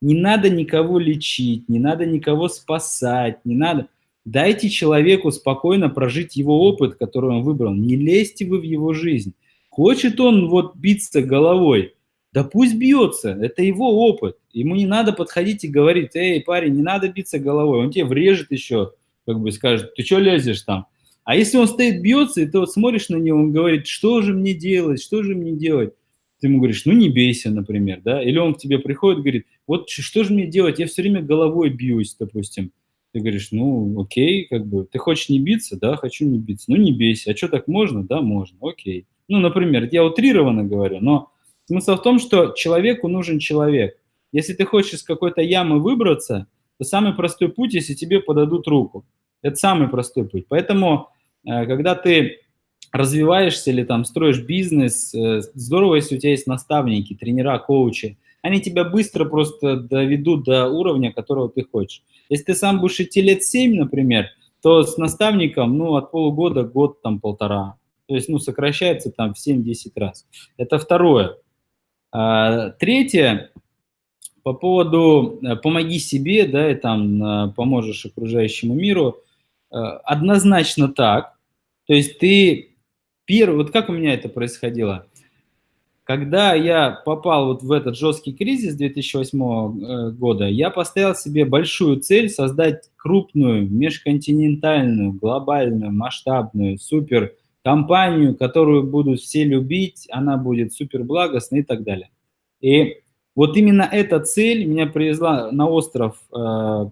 Не надо никого лечить, не надо никого спасать, не надо. Дайте человеку спокойно прожить его опыт, который он выбрал. Не лезьте вы в его жизнь. Хочет он вот биться головой, да пусть бьется, это его опыт. Ему не надо подходить и говорить, эй, парень, не надо биться головой. Он тебе врежет еще, как бы скажет, ты что лезешь там? А если он стоит, бьется, и ты вот смотришь на него, он говорит, что же мне делать, что же мне делать? ты ему говоришь, ну не бейся, например, да, или он к тебе приходит, говорит, вот что же мне делать, я все время головой бьюсь, допустим. Ты говоришь, ну окей, как бы, ты хочешь не биться, да, хочу не биться, ну не бейся, а что так можно, да, можно, окей. Ну, например, я утрированно говорю, но смысл в том, что человеку нужен человек. Если ты хочешь из какой-то ямы выбраться, то самый простой путь, если тебе подадут руку. Это самый простой путь. Поэтому, э, когда ты развиваешься или там строишь бизнес, э, здорово, если у тебя есть наставники, тренера, коучи. Они тебя быстро просто доведут до уровня, которого ты хочешь. Если ты сам будешь идти лет 7, например, то с наставником, ну, от полугода, год, там, полтора. То есть, ну, сокращается там в 7-10 раз. Это второе. А, третье, по поводу э, «помоги себе», да, и там э, поможешь окружающему миру, однозначно так. То есть ты Первый, вот как у меня это происходило? Когда я попал вот в этот жесткий кризис 2008 э, года, я поставил себе большую цель создать крупную, межконтинентальную, глобальную, масштабную, супер компанию, которую будут все любить, она будет супер благостной и так далее. И вот именно эта цель меня привезла на остров э,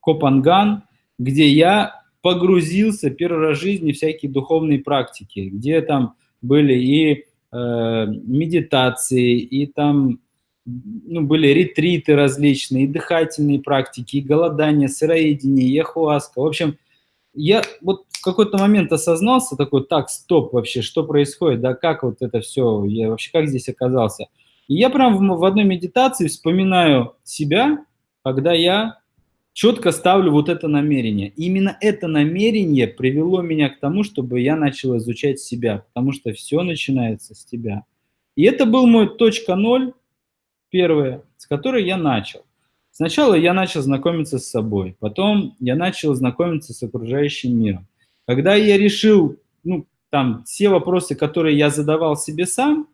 Копанган, где я погрузился первый раз в жизни в всякие духовные практики, где там были и медитации, и там ну, были ретриты различные, и дыхательные практики, и голодание, сыроедение, и ахуаска. В общем, я вот в какой-то момент осознался такой, так, стоп вообще, что происходит, да, как вот это все, я вообще как здесь оказался. И я прям в, в одной медитации вспоминаю себя, когда я четко ставлю вот это намерение. Именно это намерение привело меня к тому, чтобы я начал изучать себя, потому что все начинается с тебя. И это был мой точка ноль, первая, с которой я начал. Сначала я начал знакомиться с собой, потом я начал знакомиться с окружающим миром. Когда я решил, ну, там, все вопросы, которые я задавал себе сам,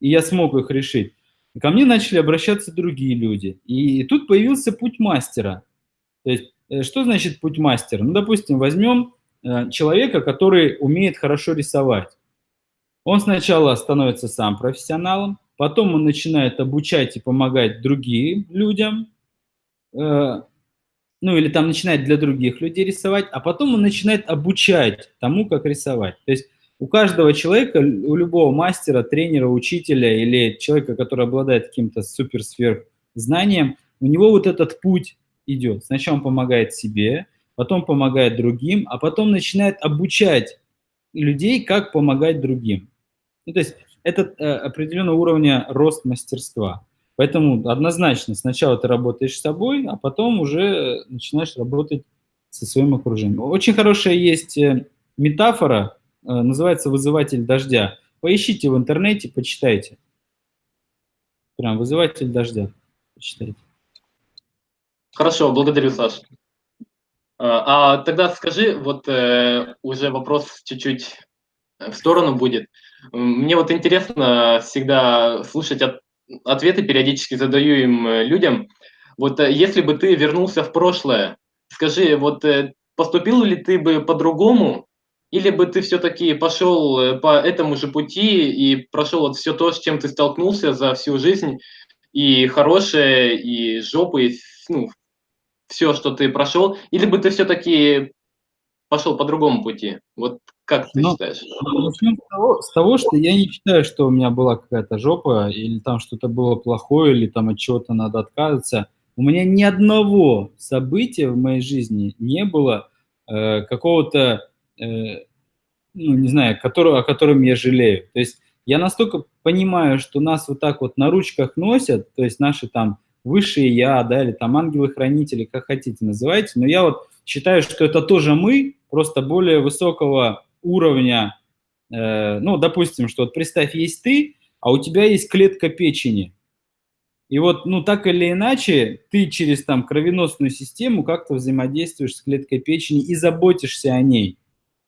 и я смог их решить, ко мне начали обращаться другие люди. И тут появился путь мастера. То есть, э, что значит путь мастера? Ну, допустим, возьмем э, человека, который умеет хорошо рисовать. Он сначала становится сам профессионалом, потом он начинает обучать и помогать другим людям, э, ну или там начинает для других людей рисовать, а потом он начинает обучать тому, как рисовать. То есть у каждого человека, у любого мастера, тренера, учителя или человека, который обладает каким-то супер-сверх знанием, у него вот этот путь идет. Сначала он помогает себе, потом помогает другим, а потом начинает обучать людей, как помогать другим. Ну, то есть это э, определенного уровня рост мастерства. Поэтому однозначно сначала ты работаешь с собой, а потом уже начинаешь работать со своим окружением. Очень хорошая есть э, метафора, э, называется «вызыватель дождя». Поищите в интернете, почитайте. Прям «вызыватель дождя». Почитайте. Хорошо, благодарю, Саш. А, а тогда скажи, вот э, уже вопрос чуть-чуть в сторону будет. Мне вот интересно всегда слушать от ответы периодически задаю им э, людям. Вот э, если бы ты вернулся в прошлое, скажи, вот э, поступил ли ты бы по-другому, или бы ты все-таки пошел по этому же пути и прошел вот все то, с чем ты столкнулся за всю жизнь, и хорошее, и жопы, и, ну, все, что ты прошел, или бы ты все-таки пошел по другому пути? Вот как ты Но, ну, считаешь? Начнем с того, с того, что я не считаю, что у меня была какая-то жопа, или там что-то было плохое, или там от чего-то надо отказываться. У меня ни одного события в моей жизни не было э, какого-то, э, ну, не знаю, которого, о котором я жалею. То есть я настолько понимаю, что нас вот так вот на ручках носят, то есть наши там высшие я, да, или там ангелы-хранители, как хотите называйте, но я вот считаю, что это тоже мы, просто более высокого уровня, э, ну, допустим, что вот представь, есть ты, а у тебя есть клетка печени. И вот, ну, так или иначе, ты через там кровеносную систему как-то взаимодействуешь с клеткой печени и заботишься о ней.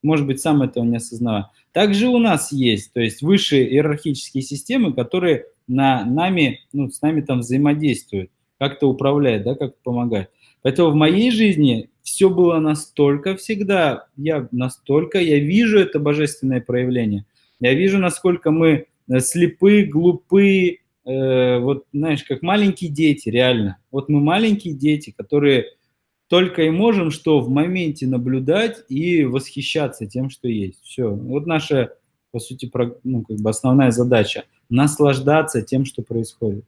Может быть, сам этого не осознавая. Также у нас есть, то есть высшие иерархические системы, которые на нами, ну, с нами там взаимодействуют, как-то управляют, да, как помогают. Поэтому в моей жизни все было настолько всегда, я настолько, я вижу это божественное проявление. Я вижу, насколько мы э, слепы, глупы, э, вот, знаешь, как маленькие дети, реально. Вот мы маленькие дети, которые только и можем что в моменте наблюдать и восхищаться тем, что есть. Все. Вот наша, по сути, ну, как бы основная задача – наслаждаться тем, что происходит.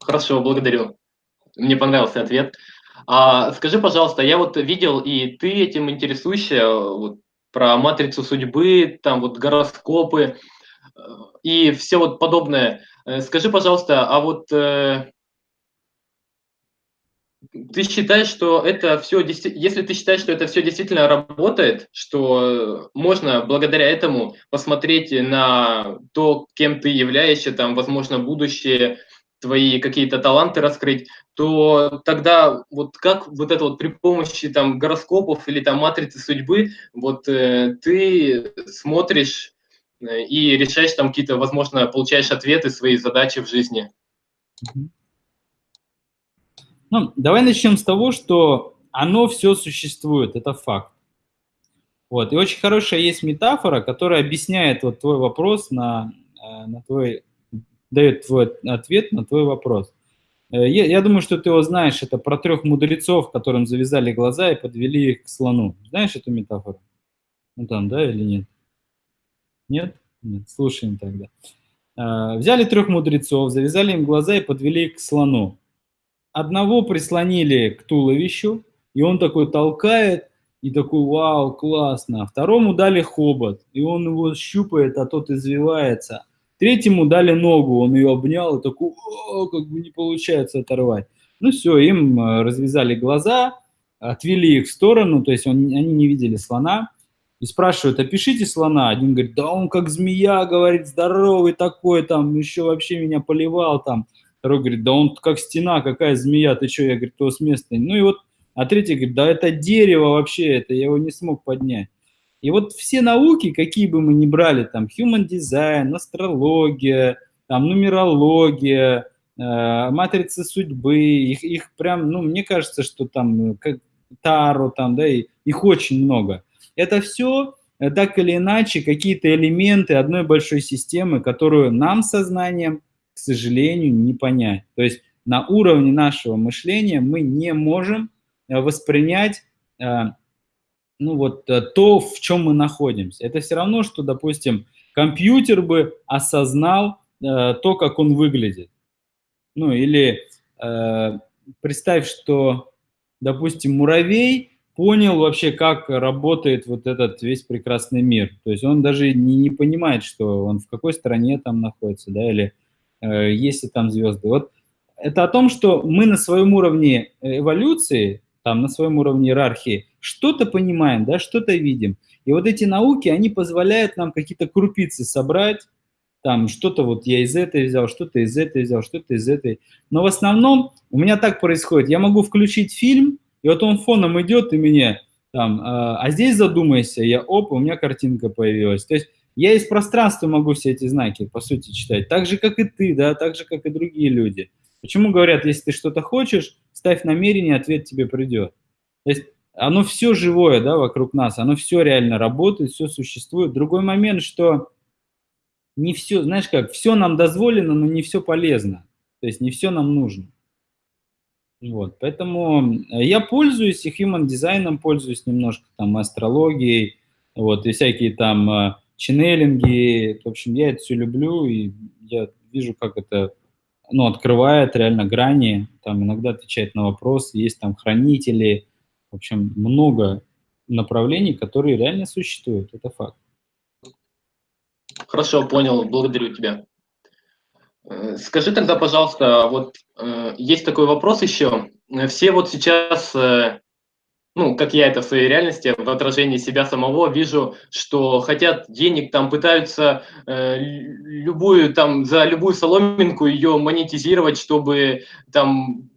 Хорошо, благодарю. Мне понравился ответ. А, скажи, пожалуйста, я вот видел, и ты этим интересуешься, вот, про матрицу судьбы, там вот гороскопы э, и все вот подобное. Э, скажи, пожалуйста, а вот э, ты считаешь, что это все, если ты считаешь, что это все действительно работает, что можно благодаря этому посмотреть на то, кем ты являешься, там, возможно, будущее, твои какие-то таланты раскрыть, то тогда вот как вот это вот при помощи там гороскопов или там матрицы судьбы, вот э, ты смотришь э, и решаешь там какие-то, возможно, получаешь ответы свои задачи в жизни. Ну, давай начнем с того, что оно все существует, это факт. Вот. И очень хорошая есть метафора, которая объясняет вот твой вопрос на, э, на твой дает твой ответ на твой вопрос. Э, я, я думаю, что ты его знаешь. Это про трех мудрецов, которым завязали глаза и подвели их к слону. Знаешь эту метафору? Ну там, да или нет? Нет? Нет, слушаем тогда. Э, взяли трех мудрецов, завязали им глаза и подвели их к слону. Одного прислонили к туловищу, и он такой толкает, и такой, вау, классно. Второму дали хобот, и он его щупает, а тот извивается. Третьему дали ногу, он ее обнял и такой, О, как бы не получается оторвать. Ну все, им э, развязали глаза, отвели их в сторону, то есть он, они не видели слона. И спрашивают, опишите слона. Один говорит, да он как змея, говорит, здоровый такой, там, еще вообще меня поливал, там, второй говорит, да он как стена, какая змея, ты что, я, говорю, то с места. Ну и вот, а третий говорит, да это дерево вообще, это я его не смог поднять. И вот все науки, какие бы мы ни брали, там, human design, астрология, там, нумерология, э, матрицы судьбы, их, их прям, ну, мне кажется, что там, как Таро, там, да, и, их очень много. Это все э, так или иначе какие-то элементы одной большой системы, которую нам сознанием, к сожалению, не понять. То есть на уровне нашего мышления мы не можем э, воспринять э, ну вот э, то, в чем мы находимся. Это все равно, что, допустим, компьютер бы осознал то, как он выглядит. Ну или э, представь, что, допустим, муравей понял вообще, как работает вот этот весь прекрасный мир. То есть он даже не, не понимает, что он в какой стране там находится, да, или есть ли там звезды. Вот это о том, что мы на своем уровне эволюции, там на своем уровне иерархии, что-то понимаем, да, что-то видим. И вот эти науки, они позволяют нам какие-то крупицы собрать, там что-то вот я из этой взял, что-то из этой взял, что-то из этой. Но в основном у меня так происходит. Я могу включить фильм, и вот он фоном идет, и мне там, а, а здесь задумайся, я оп, у меня картинка появилась. То есть я из пространства могу все эти знаки, по сути, читать. Так же, как и ты, да, так же, как и другие люди. Почему говорят, если ты что-то хочешь, ставь намерение, ответ тебе придет. То есть оно все живое, да, вокруг нас, оно все реально работает, все существует. Другой момент, что не все, знаешь как, все нам дозволено, но не все полезно. То есть не все нам нужно. Вот, поэтому э, я пользуюсь и human дизайном, пользуюсь немножко там астрологией, вот, и всякие там э, ченнелинги, в общем, я это все люблю, и я вижу, как это, ну, открывает реально грани, там иногда отвечает на вопросы, есть там хранители, в общем, много направлений, которые реально существуют, это факт. Хорошо, понял, благодарю тебя. Э, скажи тогда, пожалуйста, вот э, есть такой вопрос еще. Все вот сейчас, э, ну, как я это в своей реальности, в отражении себя самого вижу, что хотят денег, там пытаются любую, там, за любую соломинку ее монетизировать, чтобы там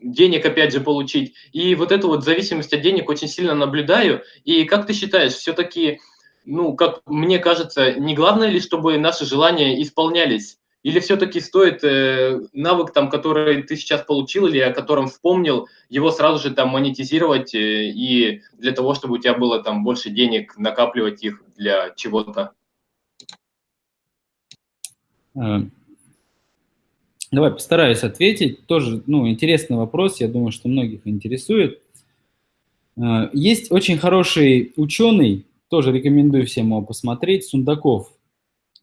денег опять же получить. И вот эту вот зависимость от денег очень сильно наблюдаю. И как ты считаешь, все-таки, ну, как мне кажется, не главное ли, чтобы наши желания исполнялись? Или все-таки стоит э, навык, там, который ты сейчас получил или о котором вспомнил, его сразу же там монетизировать э, и для того, чтобы у тебя было там больше денег, накапливать их для чего-то? Э, Давай постараюсь ответить. Тоже, ну, интересный вопрос, я думаю, что многих интересует. Э, есть очень хороший ученый, тоже рекомендую всем его посмотреть, Сундаков.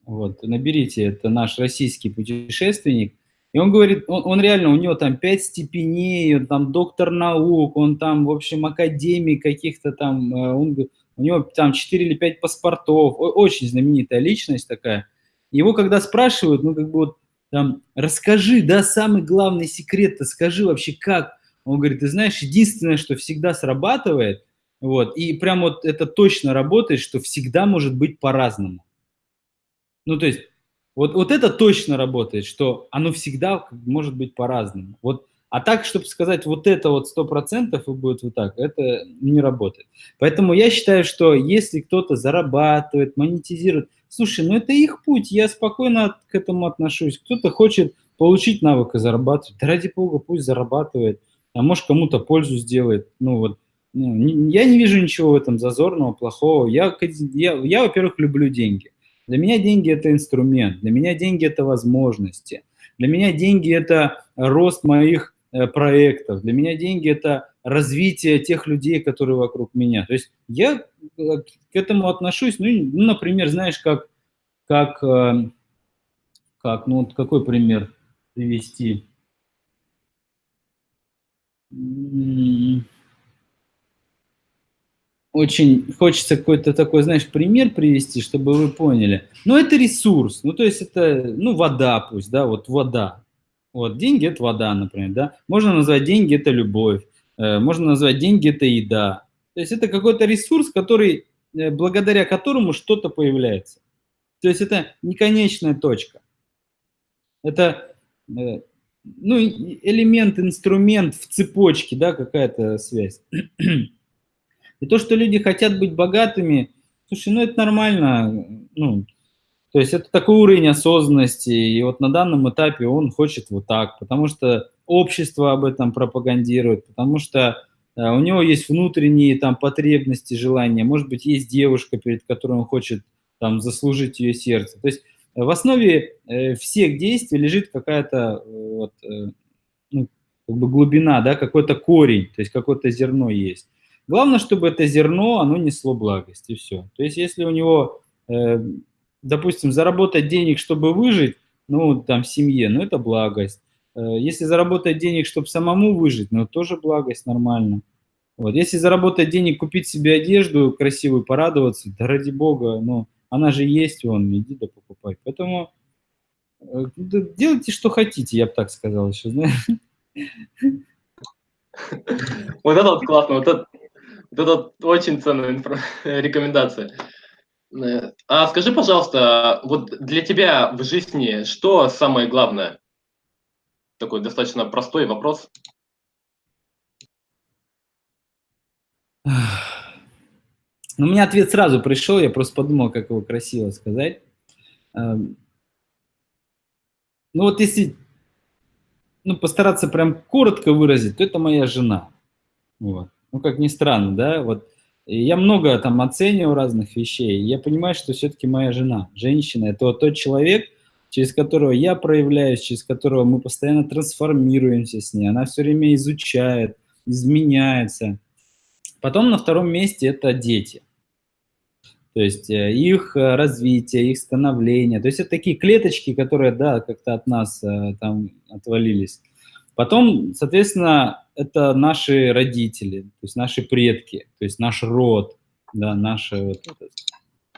Вот, наберите, это наш российский путешественник. И он говорит, он, он реально, у него там пять степеней, он там доктор наук, он там, в общем, академик каких-то там, э, он, у него там 4 или 5 паспортов, очень знаменитая личность такая. Его когда спрашивают, ну, как бы вот, там, расскажи, да, самый главный секрет-то, скажи вообще как. Он говорит, ты знаешь, единственное, что всегда срабатывает, вот, и прям вот это точно работает, что всегда может быть по-разному. Ну, то есть, вот, вот это точно работает, что оно всегда может быть по-разному. Вот, а так, чтобы сказать, вот это вот сто процентов и будет вот так, это не работает. Поэтому я считаю, что если кто-то зарабатывает, монетизирует, Слушай, ну это их путь, я спокойно к этому отношусь. Кто-то хочет получить навык и зарабатывать. Да ради бога, пусть зарабатывает. А может кому-то пользу сделает. Ну вот, ну, я не вижу ничего в этом зазорного, плохого. Я, я, я, во-первых, люблю деньги. Для меня деньги – это инструмент, для меня деньги – это возможности. Для меня деньги – это рост моих э, проектов. Для меня деньги – это развитие тех людей, которые вокруг меня. То есть я э, к этому отношусь, ну, ну например, знаешь, как, как, э, как, ну, вот какой пример привести? Очень хочется какой-то такой, знаешь, пример привести, чтобы вы поняли. Ну, это ресурс, ну, то есть это, ну, вода пусть, да, вот вода. Вот, деньги – это вода, например, да. Можно назвать деньги – это любовь. Э, можно назвать деньги – это еда. То есть это какой-то ресурс, который, э, благодаря которому что-то появляется. То есть это не конечная точка. Это, э, ну, элемент, инструмент в цепочке, да, какая-то связь. И то, что люди хотят быть богатыми, слушай, ну это нормально, ну, то есть это такой уровень осознанности, и вот на данном этапе он хочет вот так, потому что общество об этом пропагандирует, потому что э, у него есть внутренние там потребности, желания, может быть, есть девушка, перед которой он хочет там заслужить ее сердце. То есть в основе э, всех действий лежит какая-то э, вот, э, ну, как бы глубина, да, какой-то корень, то есть какое-то зерно есть. Главное, чтобы это зерно, оно несло благость, и все. То есть если у него, э, допустим, заработать денег, чтобы выжить, ну, там, в семье, ну, это благость. Э, если заработать денег, чтобы самому выжить, ну, тоже благость, нормально. Вот. Если заработать денег, купить себе одежду красивую, порадоваться, да ради бога, ну, она же есть, вон, иди да покупай. Поэтому э, делайте, что хотите, я бы так сказал еще, знаешь. Вот это вот классно, вот это, это очень ценная рекомендация. Э, а скажи, пожалуйста, вот для тебя в жизни что самое главное? Такой достаточно простой вопрос. Ну, у меня ответ сразу пришел, я просто подумал, как его красиво сказать. Эм, ну вот если ну, постараться прям коротко выразить, то это моя жена. Вот. Ну, как ни странно, да, вот я много там оцениваю разных вещей, я понимаю, что все-таки моя жена, женщина, это вот тот человек, через которого я проявляюсь, через которого мы постоянно трансформируемся с ней, она все время изучает, изменяется. Потом на втором месте это дети. То есть э, их э, развитие, их становление. То есть это такие клеточки, которые, да, как-то от нас э, там отвалились. Потом, соответственно, это наши родители, то есть наши предки, то есть наш род, да, наши вот это.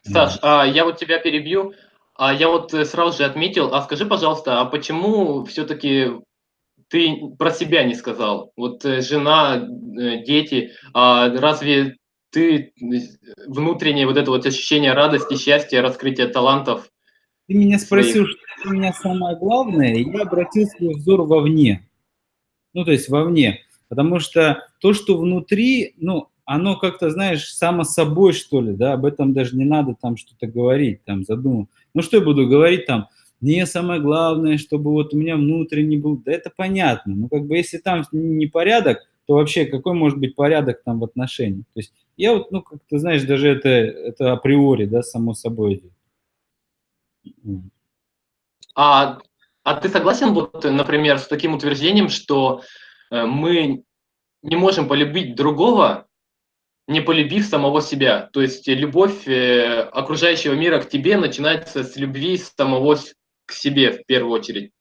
Саш, а я вот тебя перебью. А я вот сразу же отметил, а скажи, пожалуйста, а почему все-таки ты про себя не сказал? Вот жена, дети, а разве ты внутреннее вот это вот ощущение радости, счастья, раскрытия талантов. Ты меня спросил, своих... что для меня самое главное, и я обратил свой взор вовне. Ну, то есть вовне. Потому что то, что внутри, ну, оно как-то, знаешь, само собой, что ли, да, об этом даже не надо там что-то говорить, там, задумал. Ну, что я буду говорить там, мне самое главное, чтобы вот у меня внутренний был, да это понятно, ну, как бы, если там непорядок, то вообще какой может быть порядок там в отношениях? То есть я вот, ну, как ты знаешь, даже это, это априори, да, само собой идет. А, а ты согласен, вот, например, с таким утверждением, что мы не можем полюбить другого, не полюбив самого себя? То есть любовь э, окружающего мира к тебе начинается с любви самого к себе в первую очередь.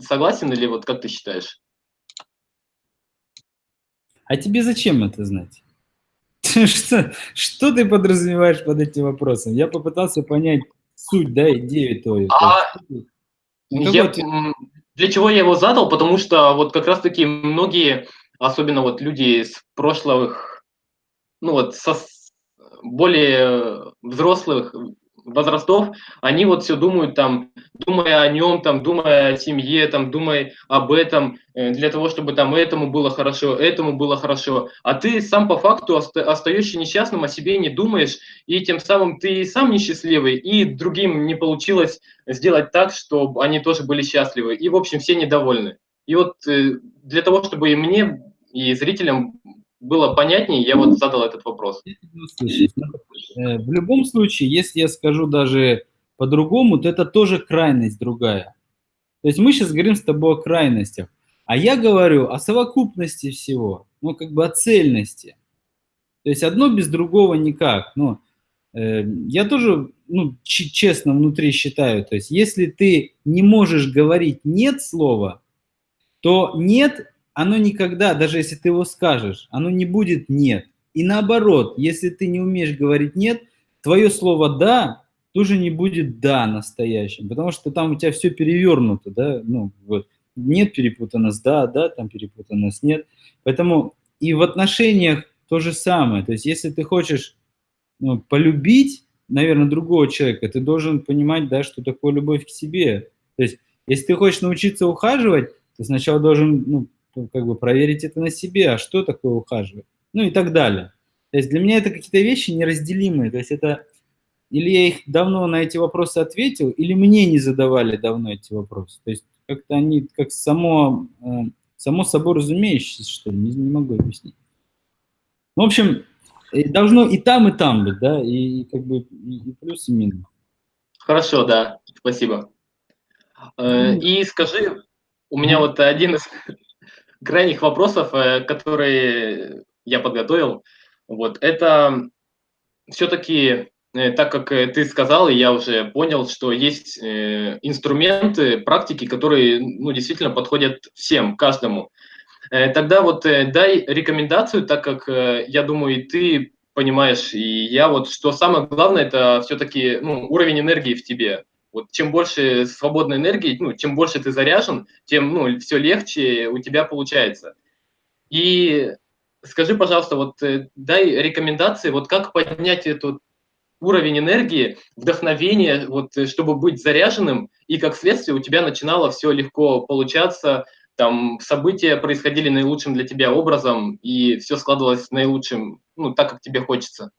Согласен или вот как ты считаешь? А тебе зачем это знать? Что, что ты подразумеваешь под этим вопросом? Я попытался понять суть, да, идею твою. А, ну, я, для чего я его задал? Потому что вот как раз-таки многие, особенно вот люди из прошлых, ну вот со более взрослых возрастов, они вот все думают там, думая о нем, там, думая о семье, там, думая об этом, э, для того, чтобы там этому было хорошо, этому было хорошо. А ты сам по факту остаешься несчастным, о себе не думаешь, и тем самым ты сам несчастливый, и другим не получилось сделать так, чтобы они тоже были счастливы. И, в общем, все недовольны. И вот э, для того, чтобы и мне, и зрителям было понятнее, я вот задал этот вопрос. Э, в любом случае, если я скажу даже по-другому, то это тоже крайность другая. То есть мы сейчас говорим с тобой о крайностях, а я говорю о совокупности всего, ну как бы о цельности. То есть одно без другого никак. Ну, э, я тоже, ну, честно внутри считаю, то есть если ты не можешь говорить «нет» слова, то «нет» оно никогда, даже если ты его скажешь, оно не будет «нет». И наоборот, если ты не умеешь говорить «нет», твое слово «да» тоже не будет «да» настоящим, потому что там у тебя все перевернуто, да, ну, вот, «нет» перепутано с «да», «да» там перепутано с «нет». Поэтому и в отношениях то же самое. То есть если ты хочешь ну, полюбить, наверное, другого человека, ты должен понимать, да, что такое любовь к себе. То есть если ты хочешь научиться ухаживать, ты сначала должен ну, как бы проверить это на себе, а что такое ухаживать, ну и так далее. То есть для меня это какие-то вещи неразделимые, то есть это или я их давно на эти вопросы ответил, или мне не задавали давно эти вопросы. То есть как-то они как само, э, само собой разумеющиеся, что ли, не, не могу объяснить. В общем, должно и там, и там быть, да, и, и как бы и, и плюс, и минус. Хорошо, да, спасибо. Э, и скажи, у меня вот один из крайних вопросов, э, которые я подготовил, вот это все-таки Э, так как э, ты сказал, и я уже понял, что есть инструменты, практики, которые ну, действительно подходят всем, каждому. Тогда вот дай рекомендацию, так как я думаю, и ты понимаешь, и я вот, что самое главное, это все-таки ну, уровень энергии в тебе. Вот чем больше свободной энергии, ну, чем больше ты заряжен, тем ну, все легче у тебя получается. И скажи, пожалуйста, вот дай рекомендации, вот как поднять эту уровень энергии, вдохновения, вот, э, чтобы быть заряженным, и как следствие у тебя начинало все легко получаться, там события происходили наилучшим для тебя образом, и все складывалось наилучшим, ну, так, как тебе хочется.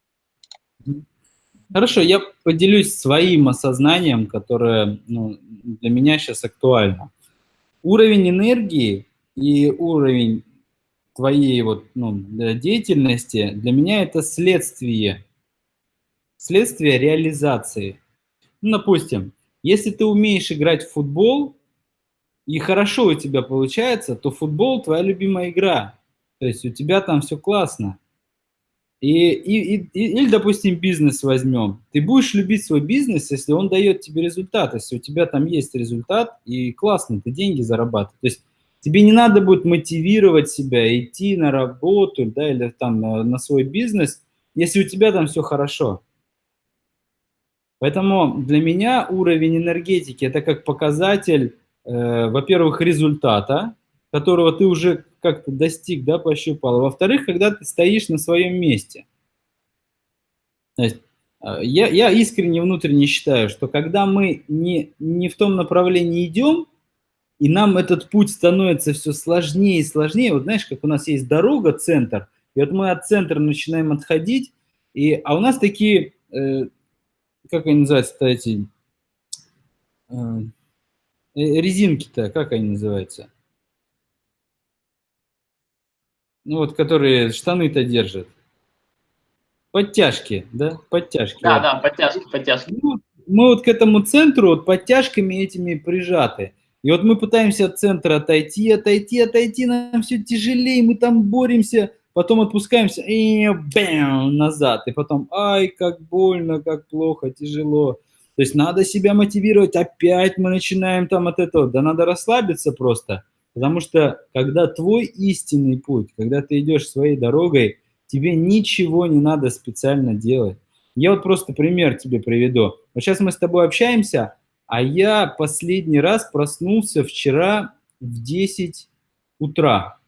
Хорошо, я поделюсь своим осознанием, которое ну, для меня сейчас актуально. Уровень энергии и уровень твоей вот, ну, деятельности для меня это следствие следствие реализации. Ну, допустим, если ты умеешь играть в футбол, и хорошо у тебя получается, то футбол твоя любимая игра. То есть у тебя там все классно. И, и, и, или, допустим, бизнес возьмем. Ты будешь любить свой бизнес, если он дает тебе результат, если у тебя там есть результат, и классно, ты деньги зарабатываешь. То есть тебе не надо будет мотивировать себя, идти на работу да, или там на, на свой бизнес, если у тебя там все хорошо. Поэтому для меня уровень энергетики – это как показатель, э, во-первых, результата, которого ты уже как-то достиг, да, пощупал. Во-вторых, когда ты стоишь на своем месте. То есть, э, я, я искренне внутренне считаю, что когда мы не, не в том направлении идем, и нам этот путь становится все сложнее и сложнее, вот знаешь, как у нас есть дорога, центр, и вот мы от центра начинаем отходить, и, а у нас такие э, как они называются-то эти э, э, резинки-то, как они называются? Ну вот, которые штаны-то держат. Подтяжки, да? Подтяжки. Да, вот. да, подтяжки, подтяжки. Ну, мы вот к этому центру вот подтяжками этими прижаты. И вот мы пытаемся от центра отойти, отойти, отойти, нам все тяжелее, мы там боремся, потом отпускаемся и бэм, назад, и потом, ай, как больно, как плохо, тяжело. То есть надо себя мотивировать, опять мы начинаем там от этого, да надо расслабиться просто, потому что когда твой истинный путь, когда ты идешь своей дорогой, тебе ничего не надо специально делать. Я вот просто пример тебе приведу. Вот сейчас мы с тобой общаемся, а я последний раз проснулся вчера в 10 утра.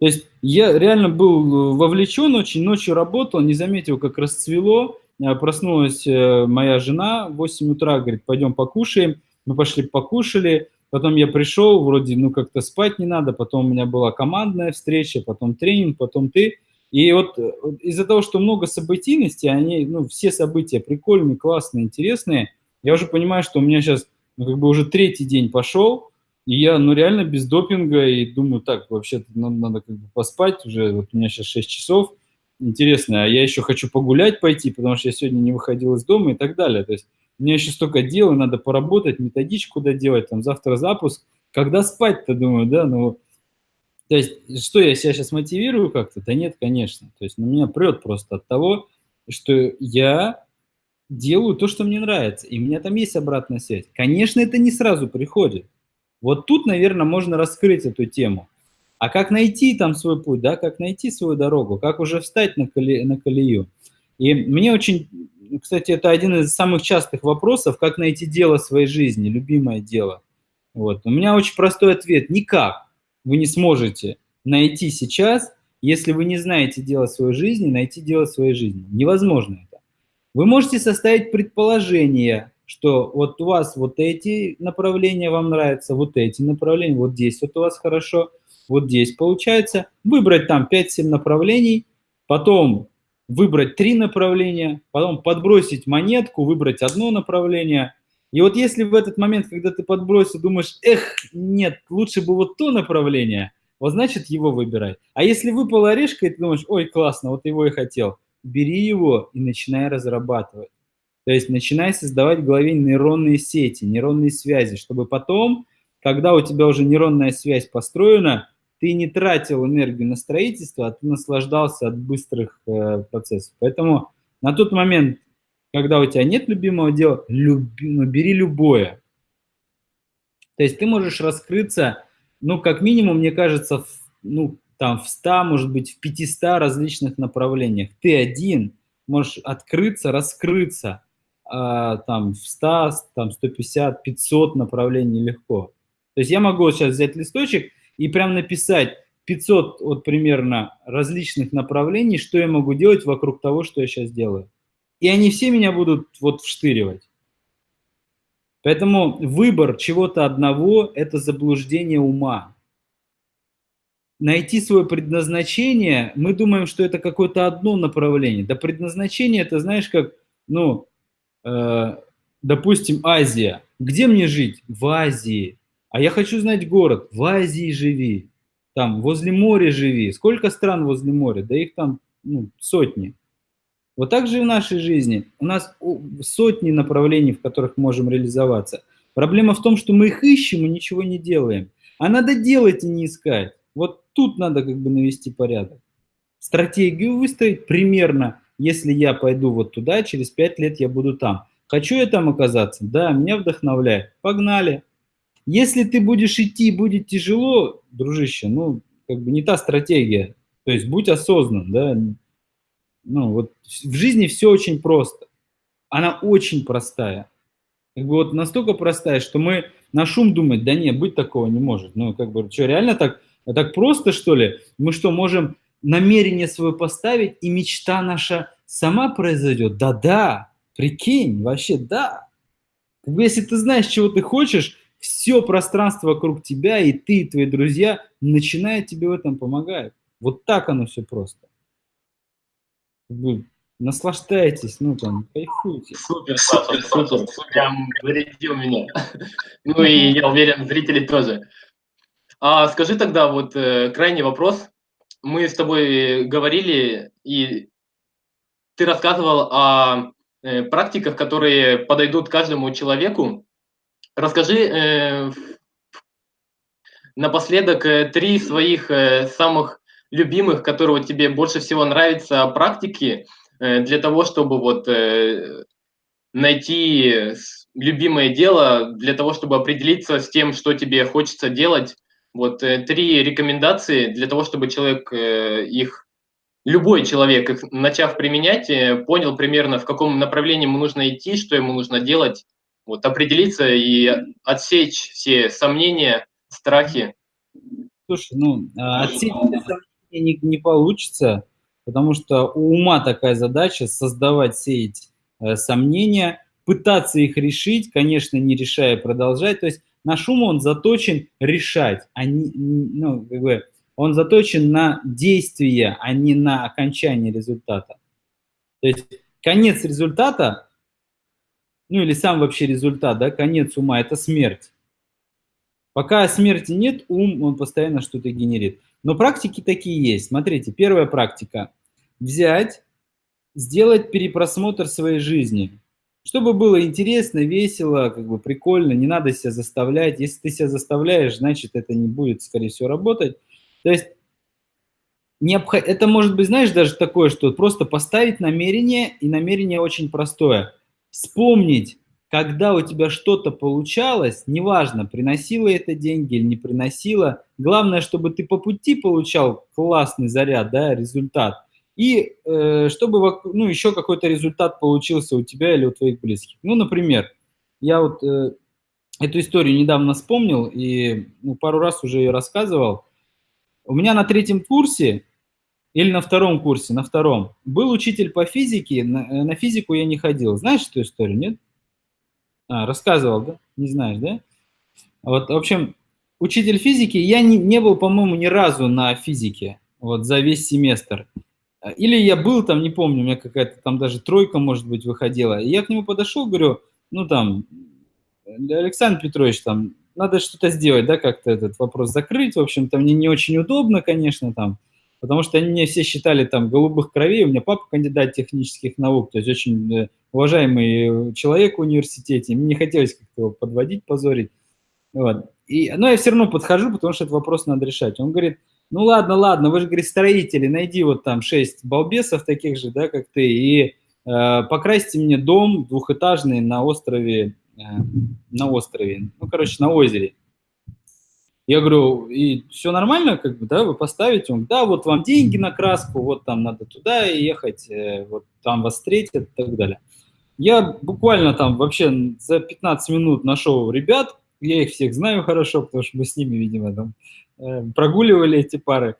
То есть я реально был э, вовлечен очень, ночью работал, не заметил, как расцвело. Э, проснулась э, моя жена в 8 утра, говорит, пойдем покушаем. Мы пошли покушали, потом я пришел, вроде, ну, как-то спать не надо, потом у меня была командная встреча, потом тренинг, потом ты. И вот из-за того, что много событийности, они, ну, все события прикольные, классные, интересные, я уже понимаю, что у меня сейчас, ну, как бы уже третий день пошел, и я, ну, реально без допинга, и думаю, так, вообще надо, надо как бы поспать уже, вот у меня сейчас 6 часов, интересно, а я еще хочу погулять пойти, потому что я сегодня не выходил из дома и так далее. То есть у меня еще столько дел, надо поработать, методичку доделать, там завтра запуск. Когда спать-то, думаю, да, ну, то есть что, я себя сейчас мотивирую как-то? Да нет, конечно. То есть на меня прет просто от того, что я делаю то, что мне нравится, и у меня там есть обратная связь. Конечно, это не сразу приходит. Вот тут, наверное, можно раскрыть эту тему. А как найти там свой путь, да, как найти свою дорогу, как уже встать на, коле, на колею. И мне очень, кстати, это один из самых частых вопросов, как найти дело своей жизни, любимое дело. Вот. У меня очень простой ответ – никак вы не сможете найти сейчас, если вы не знаете дело своей жизни, найти дело своей жизни. Невозможно это. Вы можете составить предположение, что вот у вас вот эти направления вам нравятся, вот эти направления, вот здесь вот у вас хорошо, вот здесь получается. Выбрать там 5-7 направлений, потом выбрать три направления, потом подбросить монетку, выбрать одно направление. И вот если в этот момент, когда ты подбросил, думаешь, эх, нет, лучше бы вот то направление, вот значит его выбирай. А если выпала орешка, и ты думаешь, ой, классно, вот его и хотел, бери его и начинай разрабатывать. То есть начинай создавать в голове нейронные сети, нейронные связи, чтобы потом, когда у тебя уже нейронная связь построена, ты не тратил энергию на строительство, а ты наслаждался от быстрых э, процессов. Поэтому на тот момент, когда у тебя нет любимого дела, люби, ну, бери любое. То есть ты можешь раскрыться, ну, как минимум, мне кажется, в, ну, там в 100, может быть, в 500 различных направлениях. Ты один можешь открыться, раскрыться, а, там в 100, там 150, 500 направлений легко. То есть я могу сейчас взять листочек и прям написать 500 вот примерно различных направлений, что я могу делать вокруг того, что я сейчас делаю. И они все меня будут вот вштыривать. Поэтому выбор чего-то одного – это заблуждение ума. Найти свое предназначение, мы думаем, что это какое-то одно направление. Да предназначение – это, знаешь, как, ну, э, допустим, Азия. Где мне жить? В Азии. А я хочу знать город. В Азии живи. Там, возле моря живи. Сколько стран возле моря? Да их там ну, сотни. Вот так же и в нашей жизни. У нас сотни направлений, в которых можем реализоваться. Проблема в том, что мы их ищем и ничего не делаем. А надо делать и не искать. Вот тут надо как бы навести порядок. Стратегию выстроить примерно, если я пойду вот туда, через пять лет я буду там. Хочу я там оказаться? Да, меня вдохновляет. Погнали. Если ты будешь идти, будет тяжело, дружище, ну, как бы не та стратегия. То есть будь осознан, да. Ну, вот в жизни все очень просто. Она очень простая. Как бы вот настолько простая, что мы на шум думать, да нет, быть такого не может. Ну, как бы, что, реально так, так просто, что ли? Мы что, можем намерение свое поставить, и мечта наша сама произойдет? Да-да, прикинь, вообще да. Как бы, если ты знаешь, чего ты хочешь, все пространство вокруг тебя, и ты, и твои друзья начинают тебе в этом помогать. Вот так оно все просто. Вы наслаждайтесь, ну там, кайфуйте. Супер, супер, супер, супер. Прям зарядил меня. Ну и я уверен, зрители тоже. А скажи тогда вот э, крайний вопрос. Мы с тобой говорили, и ты рассказывал о э, практиках, которые подойдут каждому человеку, Расскажи э, напоследок э, три своих э, самых любимых, которые тебе больше всего нравятся практики э, для того, чтобы вот э, найти любимое дело, для того, чтобы определиться с тем, что тебе хочется делать. Вот э, три рекомендации для того, чтобы человек э, их любой человек, их начав применять, э, понял примерно, в каком направлении ему нужно идти, что ему нужно делать, вот определиться и отсечь все сомнения, страхи. Слушай, ну, а, отсечь сомнения не, не получится, потому что у ума такая задача создавать, сеять э, сомнения, пытаться их решить, конечно, не решая, продолжать. То есть наш ум, он заточен решать, а не, ну, как бы, он заточен на действие, а не на окончание результата. То есть конец результата ну или сам вообще результат, да, конец ума – это смерть. Пока смерти нет, ум, он постоянно что-то генерит. Но практики такие есть. Смотрите, первая практика – взять, сделать перепросмотр своей жизни. Чтобы было интересно, весело, как бы прикольно, не надо себя заставлять. Если ты себя заставляешь, значит, это не будет, скорее всего, работать. То есть это может быть, знаешь, даже такое, что просто поставить намерение, и намерение очень простое – вспомнить, когда у тебя что-то получалось, неважно, приносило это деньги или не приносило, главное, чтобы ты по пути получал классный заряд, да, результат, и э, чтобы ну, еще какой-то результат получился у тебя или у твоих близких. Ну, например, я вот э, эту историю недавно вспомнил и ну, пару раз уже ее рассказывал. У меня на третьем курсе или на втором курсе, на втором. Был учитель по физике, на, э, на физику я не ходил. Знаешь эту историю, нет? А, рассказывал, да? Не знаешь, да? Вот, в общем, учитель физики, я не, не был, по-моему, ни разу на физике, вот, за весь семестр. Или я был там, не помню, у меня какая-то там даже тройка, может быть, выходила. И я к нему подошел, говорю, ну там, Александр Петрович, там, надо что-то сделать, да, как-то этот вопрос закрыть. В общем-то, мне не очень удобно, конечно, там, потому что они меня все считали там голубых кровей. У меня папа кандидат технических наук, то есть очень э, уважаемый человек в университете. Мне не хотелось как-то его подводить, позорить. Вот. И, но я все равно подхожу, потому что этот вопрос надо решать. Он говорит, ну ладно, ладно, вы же, говорит, строители, найди вот там шесть балбесов таких же, да, как ты, и э, покрасьте мне дом двухэтажный на острове Э, на острове, ну, короче, на озере. Я говорю, и все нормально, как бы, да, вы поставите? Он, да, вот вам деньги на краску, вот там надо туда ехать, э, вот там вас встретят и так далее. Я буквально там вообще за 15 минут нашел ребят, я их всех знаю хорошо, потому что мы с ними, видимо, там э, прогуливали эти пары.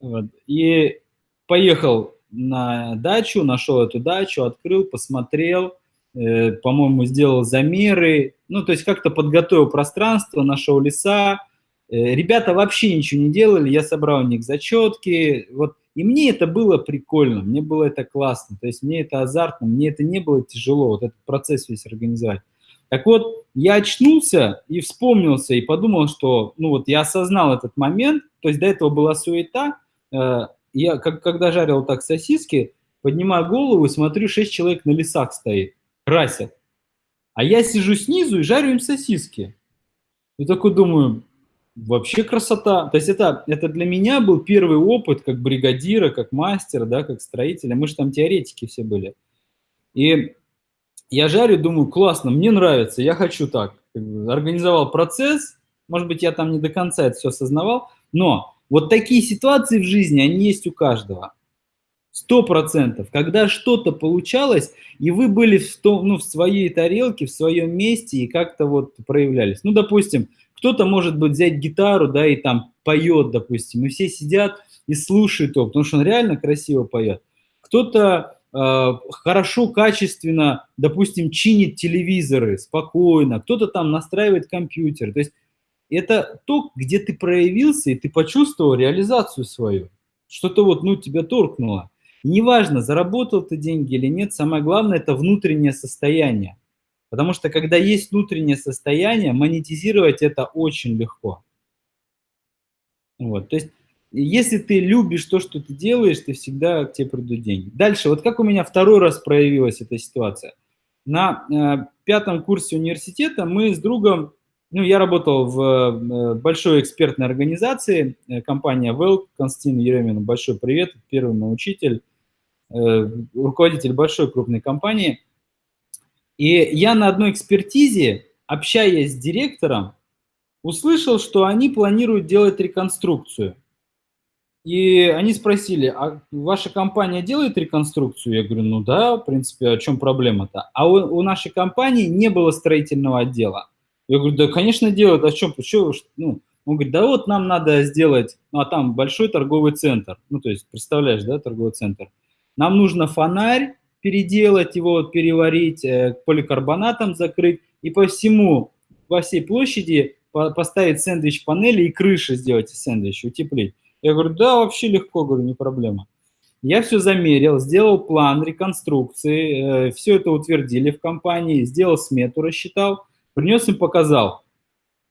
Вот. И поехал на дачу, нашел эту дачу, открыл, посмотрел – Э, по-моему, сделал замеры, ну, то есть как-то подготовил пространство, нашел леса. Э, ребята вообще ничего не делали, я собрал у них зачетки, вот, и мне это было прикольно, мне было это классно, то есть мне это азартно, мне это не было тяжело, вот этот процесс весь организовать. Так вот, я очнулся и вспомнился, и подумал, что, ну вот, я осознал этот момент, то есть до этого была суета, э, я, как, когда жарил так сосиски, поднимаю голову и смотрю, шесть человек на лесах стоит красят. А я сижу снизу и жарю им сосиски. И такой думаю, вообще красота. То есть это, это для меня был первый опыт как бригадира, как мастера, да, как строителя. Мы же там теоретики все были. И я жарю, думаю, классно, мне нравится, я хочу так. Организовал процесс, может быть, я там не до конца это все осознавал, но вот такие ситуации в жизни, они есть у каждого. Сто процентов. Когда что-то получалось, и вы были в, том, ну, в своей тарелке, в своем месте, и как-то вот проявлялись. Ну, допустим, кто-то может быть взять гитару, да, и там поет, допустим, и все сидят и слушают его, потому что он реально красиво поет. Кто-то э, хорошо, качественно, допустим, чинит телевизоры спокойно, кто-то там настраивает компьютер. То есть это то, где ты проявился, и ты почувствовал реализацию свою. Что-то вот, ну, тебя торкнуло. Неважно, заработал ты деньги или нет, самое главное – это внутреннее состояние. Потому что когда есть внутреннее состояние, монетизировать это очень легко. Вот, то есть, если ты любишь то, что ты делаешь, ты всегда к тебе придут деньги. Дальше, вот как у меня второй раз проявилась эта ситуация. На э, пятом курсе университета мы с другом, ну, я работал в э, большой экспертной организации, э, компания Well, Константин Еремин, большой привет, первый мой учитель. Э, руководитель большой крупной компании. И я на одной экспертизе, общаясь с директором, услышал, что они планируют делать реконструкцию. И они спросили, а ваша компания делает реконструкцию? Я говорю, ну да, в принципе, о чем проблема-то? А у, у нашей компании не было строительного отдела. Я говорю, да, конечно, делают, о чем? Почему? Ну, он говорит, да вот нам надо сделать, ну а там большой торговый центр, ну то есть, представляешь, да, торговый центр. Нам нужно фонарь переделать его, переварить, э, поликарбонатом закрыть и по всему, во всей площади поставить сэндвич-панели и крыши сделать из сэндвича, утеплить. Я говорю, да, вообще легко, говорю, не проблема. Я все замерил, сделал план реконструкции, э, все это утвердили в компании, сделал смету, рассчитал, принес им, показал.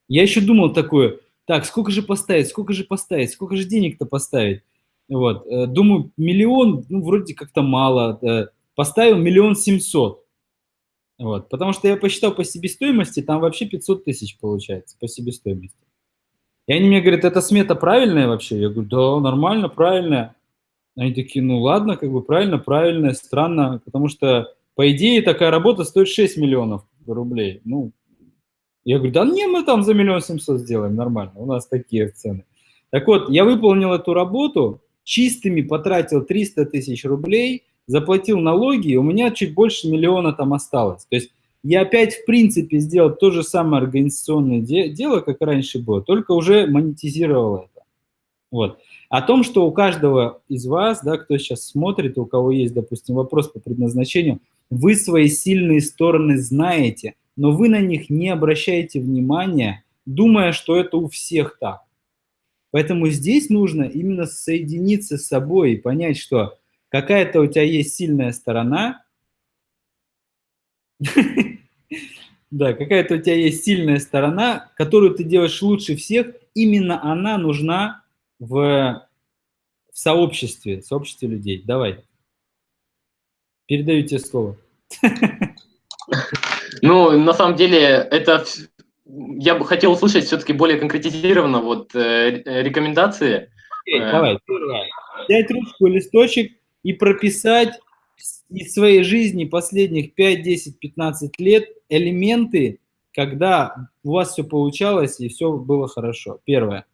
Я еще думал такое, так, сколько же поставить, сколько же поставить, сколько же денег-то поставить? Вот. Э, думаю, миллион, ну, вроде как-то мало. Э, поставил миллион семьсот. Вот. Потому что я посчитал по себестоимости, там вообще 500 тысяч получается по себестоимости. И они мне говорят, эта смета правильная вообще? Я говорю, да, нормально, правильная. Они такие, ну ладно, как бы правильно, правильно, странно, потому что, по идее, такая работа стоит 6 миллионов рублей. Ну, я говорю, да не, мы там за миллион семьсот сделаем, нормально, у нас такие цены. Так вот, я выполнил эту работу, чистыми потратил 300 тысяч рублей, заплатил налоги, и у меня чуть больше миллиона там осталось. То есть я опять, в принципе, сделал то же самое организационное де дело, как раньше было, только уже монетизировал это. Вот. О том, что у каждого из вас, да, кто сейчас смотрит, у кого есть, допустим, вопрос по предназначению, вы свои сильные стороны знаете, но вы на них не обращаете внимания, думая, что это у всех так. Поэтому здесь нужно именно соединиться с собой и понять, что какая-то у тебя есть сильная сторона, да, какая-то у тебя есть сильная сторона, которую ты делаешь лучше всех, именно она нужна в, в сообществе, в сообществе людей. Давай. Передаю тебе слово. Ну, на самом деле, это я бы хотел услышать все-таки более конкретизированно вот э, рекомендации. Окей, э, давай, первое. Взять ручку, листочек и прописать из своей жизни последних 5, 10, 15 лет элементы, когда у вас все получалось и все было хорошо. Первое.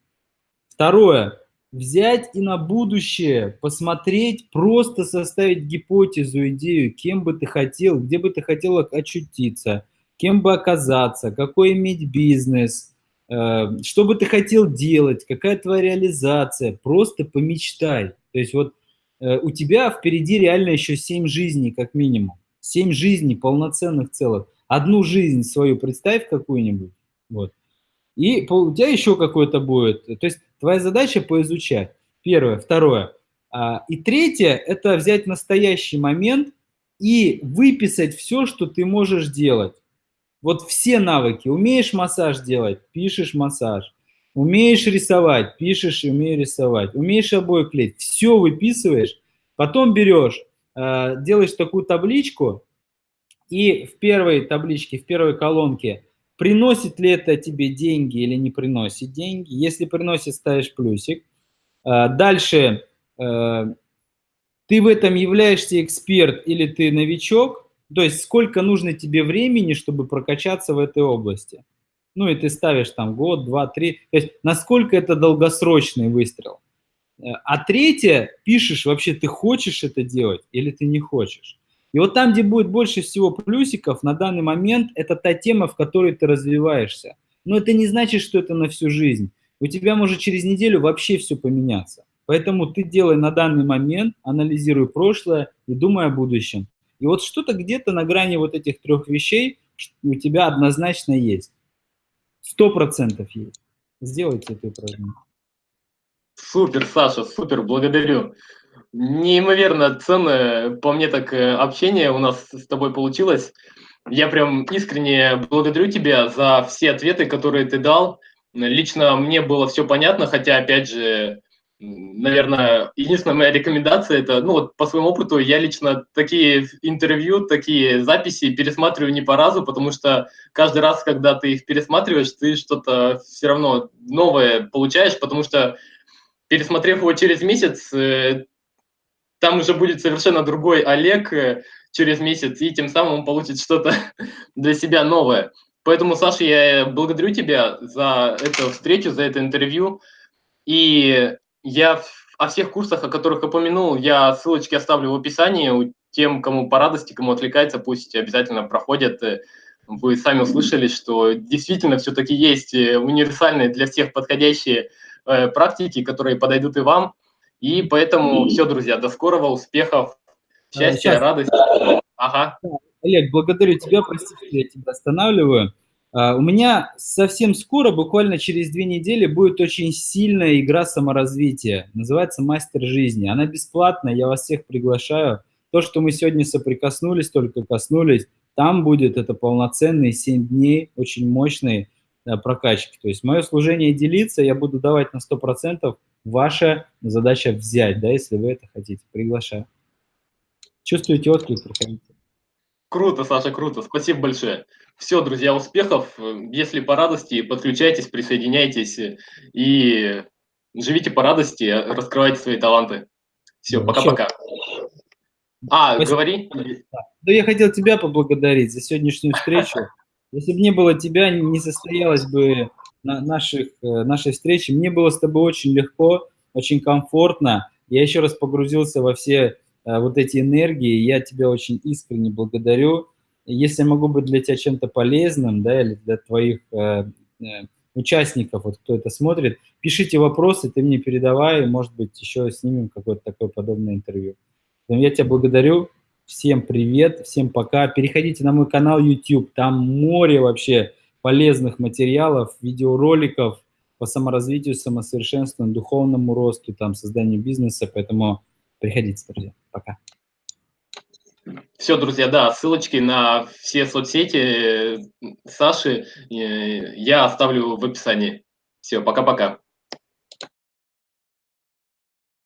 Второе. Взять и на будущее посмотреть, просто составить гипотезу, идею, кем бы ты хотел, где бы ты хотел очутиться, кем бы оказаться, какой иметь бизнес, э, что бы ты хотел делать, какая твоя реализация. Просто помечтай. То есть вот у тебя впереди реально еще 7 жизней как минимум. 7 жизней полноценных целых. Одну жизнь свою представь какую-нибудь. Вот. И у тебя еще какой-то будет. То есть твоя задача поизучать. Первое. Второе. А, и третье – это взять настоящий момент и выписать все, что ты можешь делать. Вот все навыки. Умеешь массаж делать – пишешь массаж. Умеешь рисовать, пишешь и умею рисовать. Умеешь обои клеить, все выписываешь. Потом берешь, э, делаешь такую табличку, и в первой табличке, в первой колонке, приносит ли это тебе деньги или не приносит деньги. Если приносит, ставишь плюсик. Э, дальше э, ты в этом являешься эксперт или ты новичок, то есть сколько нужно тебе времени, чтобы прокачаться в этой области ну и ты ставишь там год, два, три, то есть насколько это долгосрочный выстрел. Э, а третье, пишешь вообще, ты хочешь это делать или ты не хочешь. И вот там, где будет больше всего плюсиков, на данный момент это та тема, в которой ты развиваешься. Но это не значит, что это на всю жизнь. У тебя может через неделю вообще все поменяться. Поэтому ты делай на данный момент, анализируй прошлое и думай о будущем. И вот что-то где-то на грани вот этих трех вещей у тебя однозначно есть. Сто процентов есть. Сделайте это упражнение. Супер, Саша, супер, благодарю. Неимоверно ценное, по мне так, э, общение у нас с тобой получилось. Я прям искренне благодарю тебя за все ответы, которые ты дал. Лично мне было все понятно, хотя, опять же, наверное, единственная моя рекомендация это, ну вот по своему опыту, я лично такие интервью, такие записи пересматриваю не по разу, потому что каждый раз, когда ты их пересматриваешь, ты что-то все равно новое получаешь, потому что пересмотрев его через месяц, э, там уже будет совершенно другой Олег э, через месяц, и тем самым он получит что-то для себя новое. Поэтому, Саша, я благодарю тебя за эту встречу, за это интервью. И я о всех курсах, о которых упомянул, я ссылочки оставлю в описании. Тем, кому по радости, кому отвлекается, пусть обязательно проходят. Вы сами услышали, что действительно все-таки есть э, универсальные для всех подходящие э, практики, которые подойдут и вам. И поэтому все, друзья, до скорого, успехов, счастья, Сейчас. радости. Ага. Олег, благодарю тебя, прости, что я тебя останавливаю. А, у меня совсем скоро, буквально через две недели, будет очень сильная игра саморазвития. Называется «Мастер жизни». Она бесплатная, я вас всех приглашаю. То, что мы сегодня соприкоснулись, только коснулись, там будет это полноценные 7 дней, очень мощные прокачки. То есть мое служение делиться, я буду давать на 100%. Ваша задача взять, да, если вы это хотите. Приглашаю. Чувствуете отклик, приходите. Круто, Саша, круто. Спасибо большое. Все, друзья, успехов. Если по радости, подключайтесь, присоединяйтесь и живите по радости, раскрывайте свои таланты. Все, пока-пока. А, Спасибо. говори. Да, я хотел тебя поблагодарить за сегодняшнюю встречу. Если бы не было тебя, не состоялась бы наших, э, нашей встречи. Мне было с тобой очень легко, очень комфортно. Я еще раз погрузился во все вот эти энергии. Я тебя очень искренне благодарю. Если я могу быть для тебя чем-то полезным, да, или для твоих э, э, участников, вот кто это смотрит, пишите вопросы, ты мне передавай, может быть, еще снимем какое-то такое подобное интервью. Я тебя благодарю. Всем привет, всем пока. Переходите на мой канал YouTube, там море вообще полезных материалов, видеороликов по саморазвитию, самосовершенствованию, духовному росту, там, созданию бизнеса. Поэтому приходите, друзья. Пока. Все, друзья, да, ссылочки на все соцсети э, Саши э, я оставлю в описании. Все, пока-пока.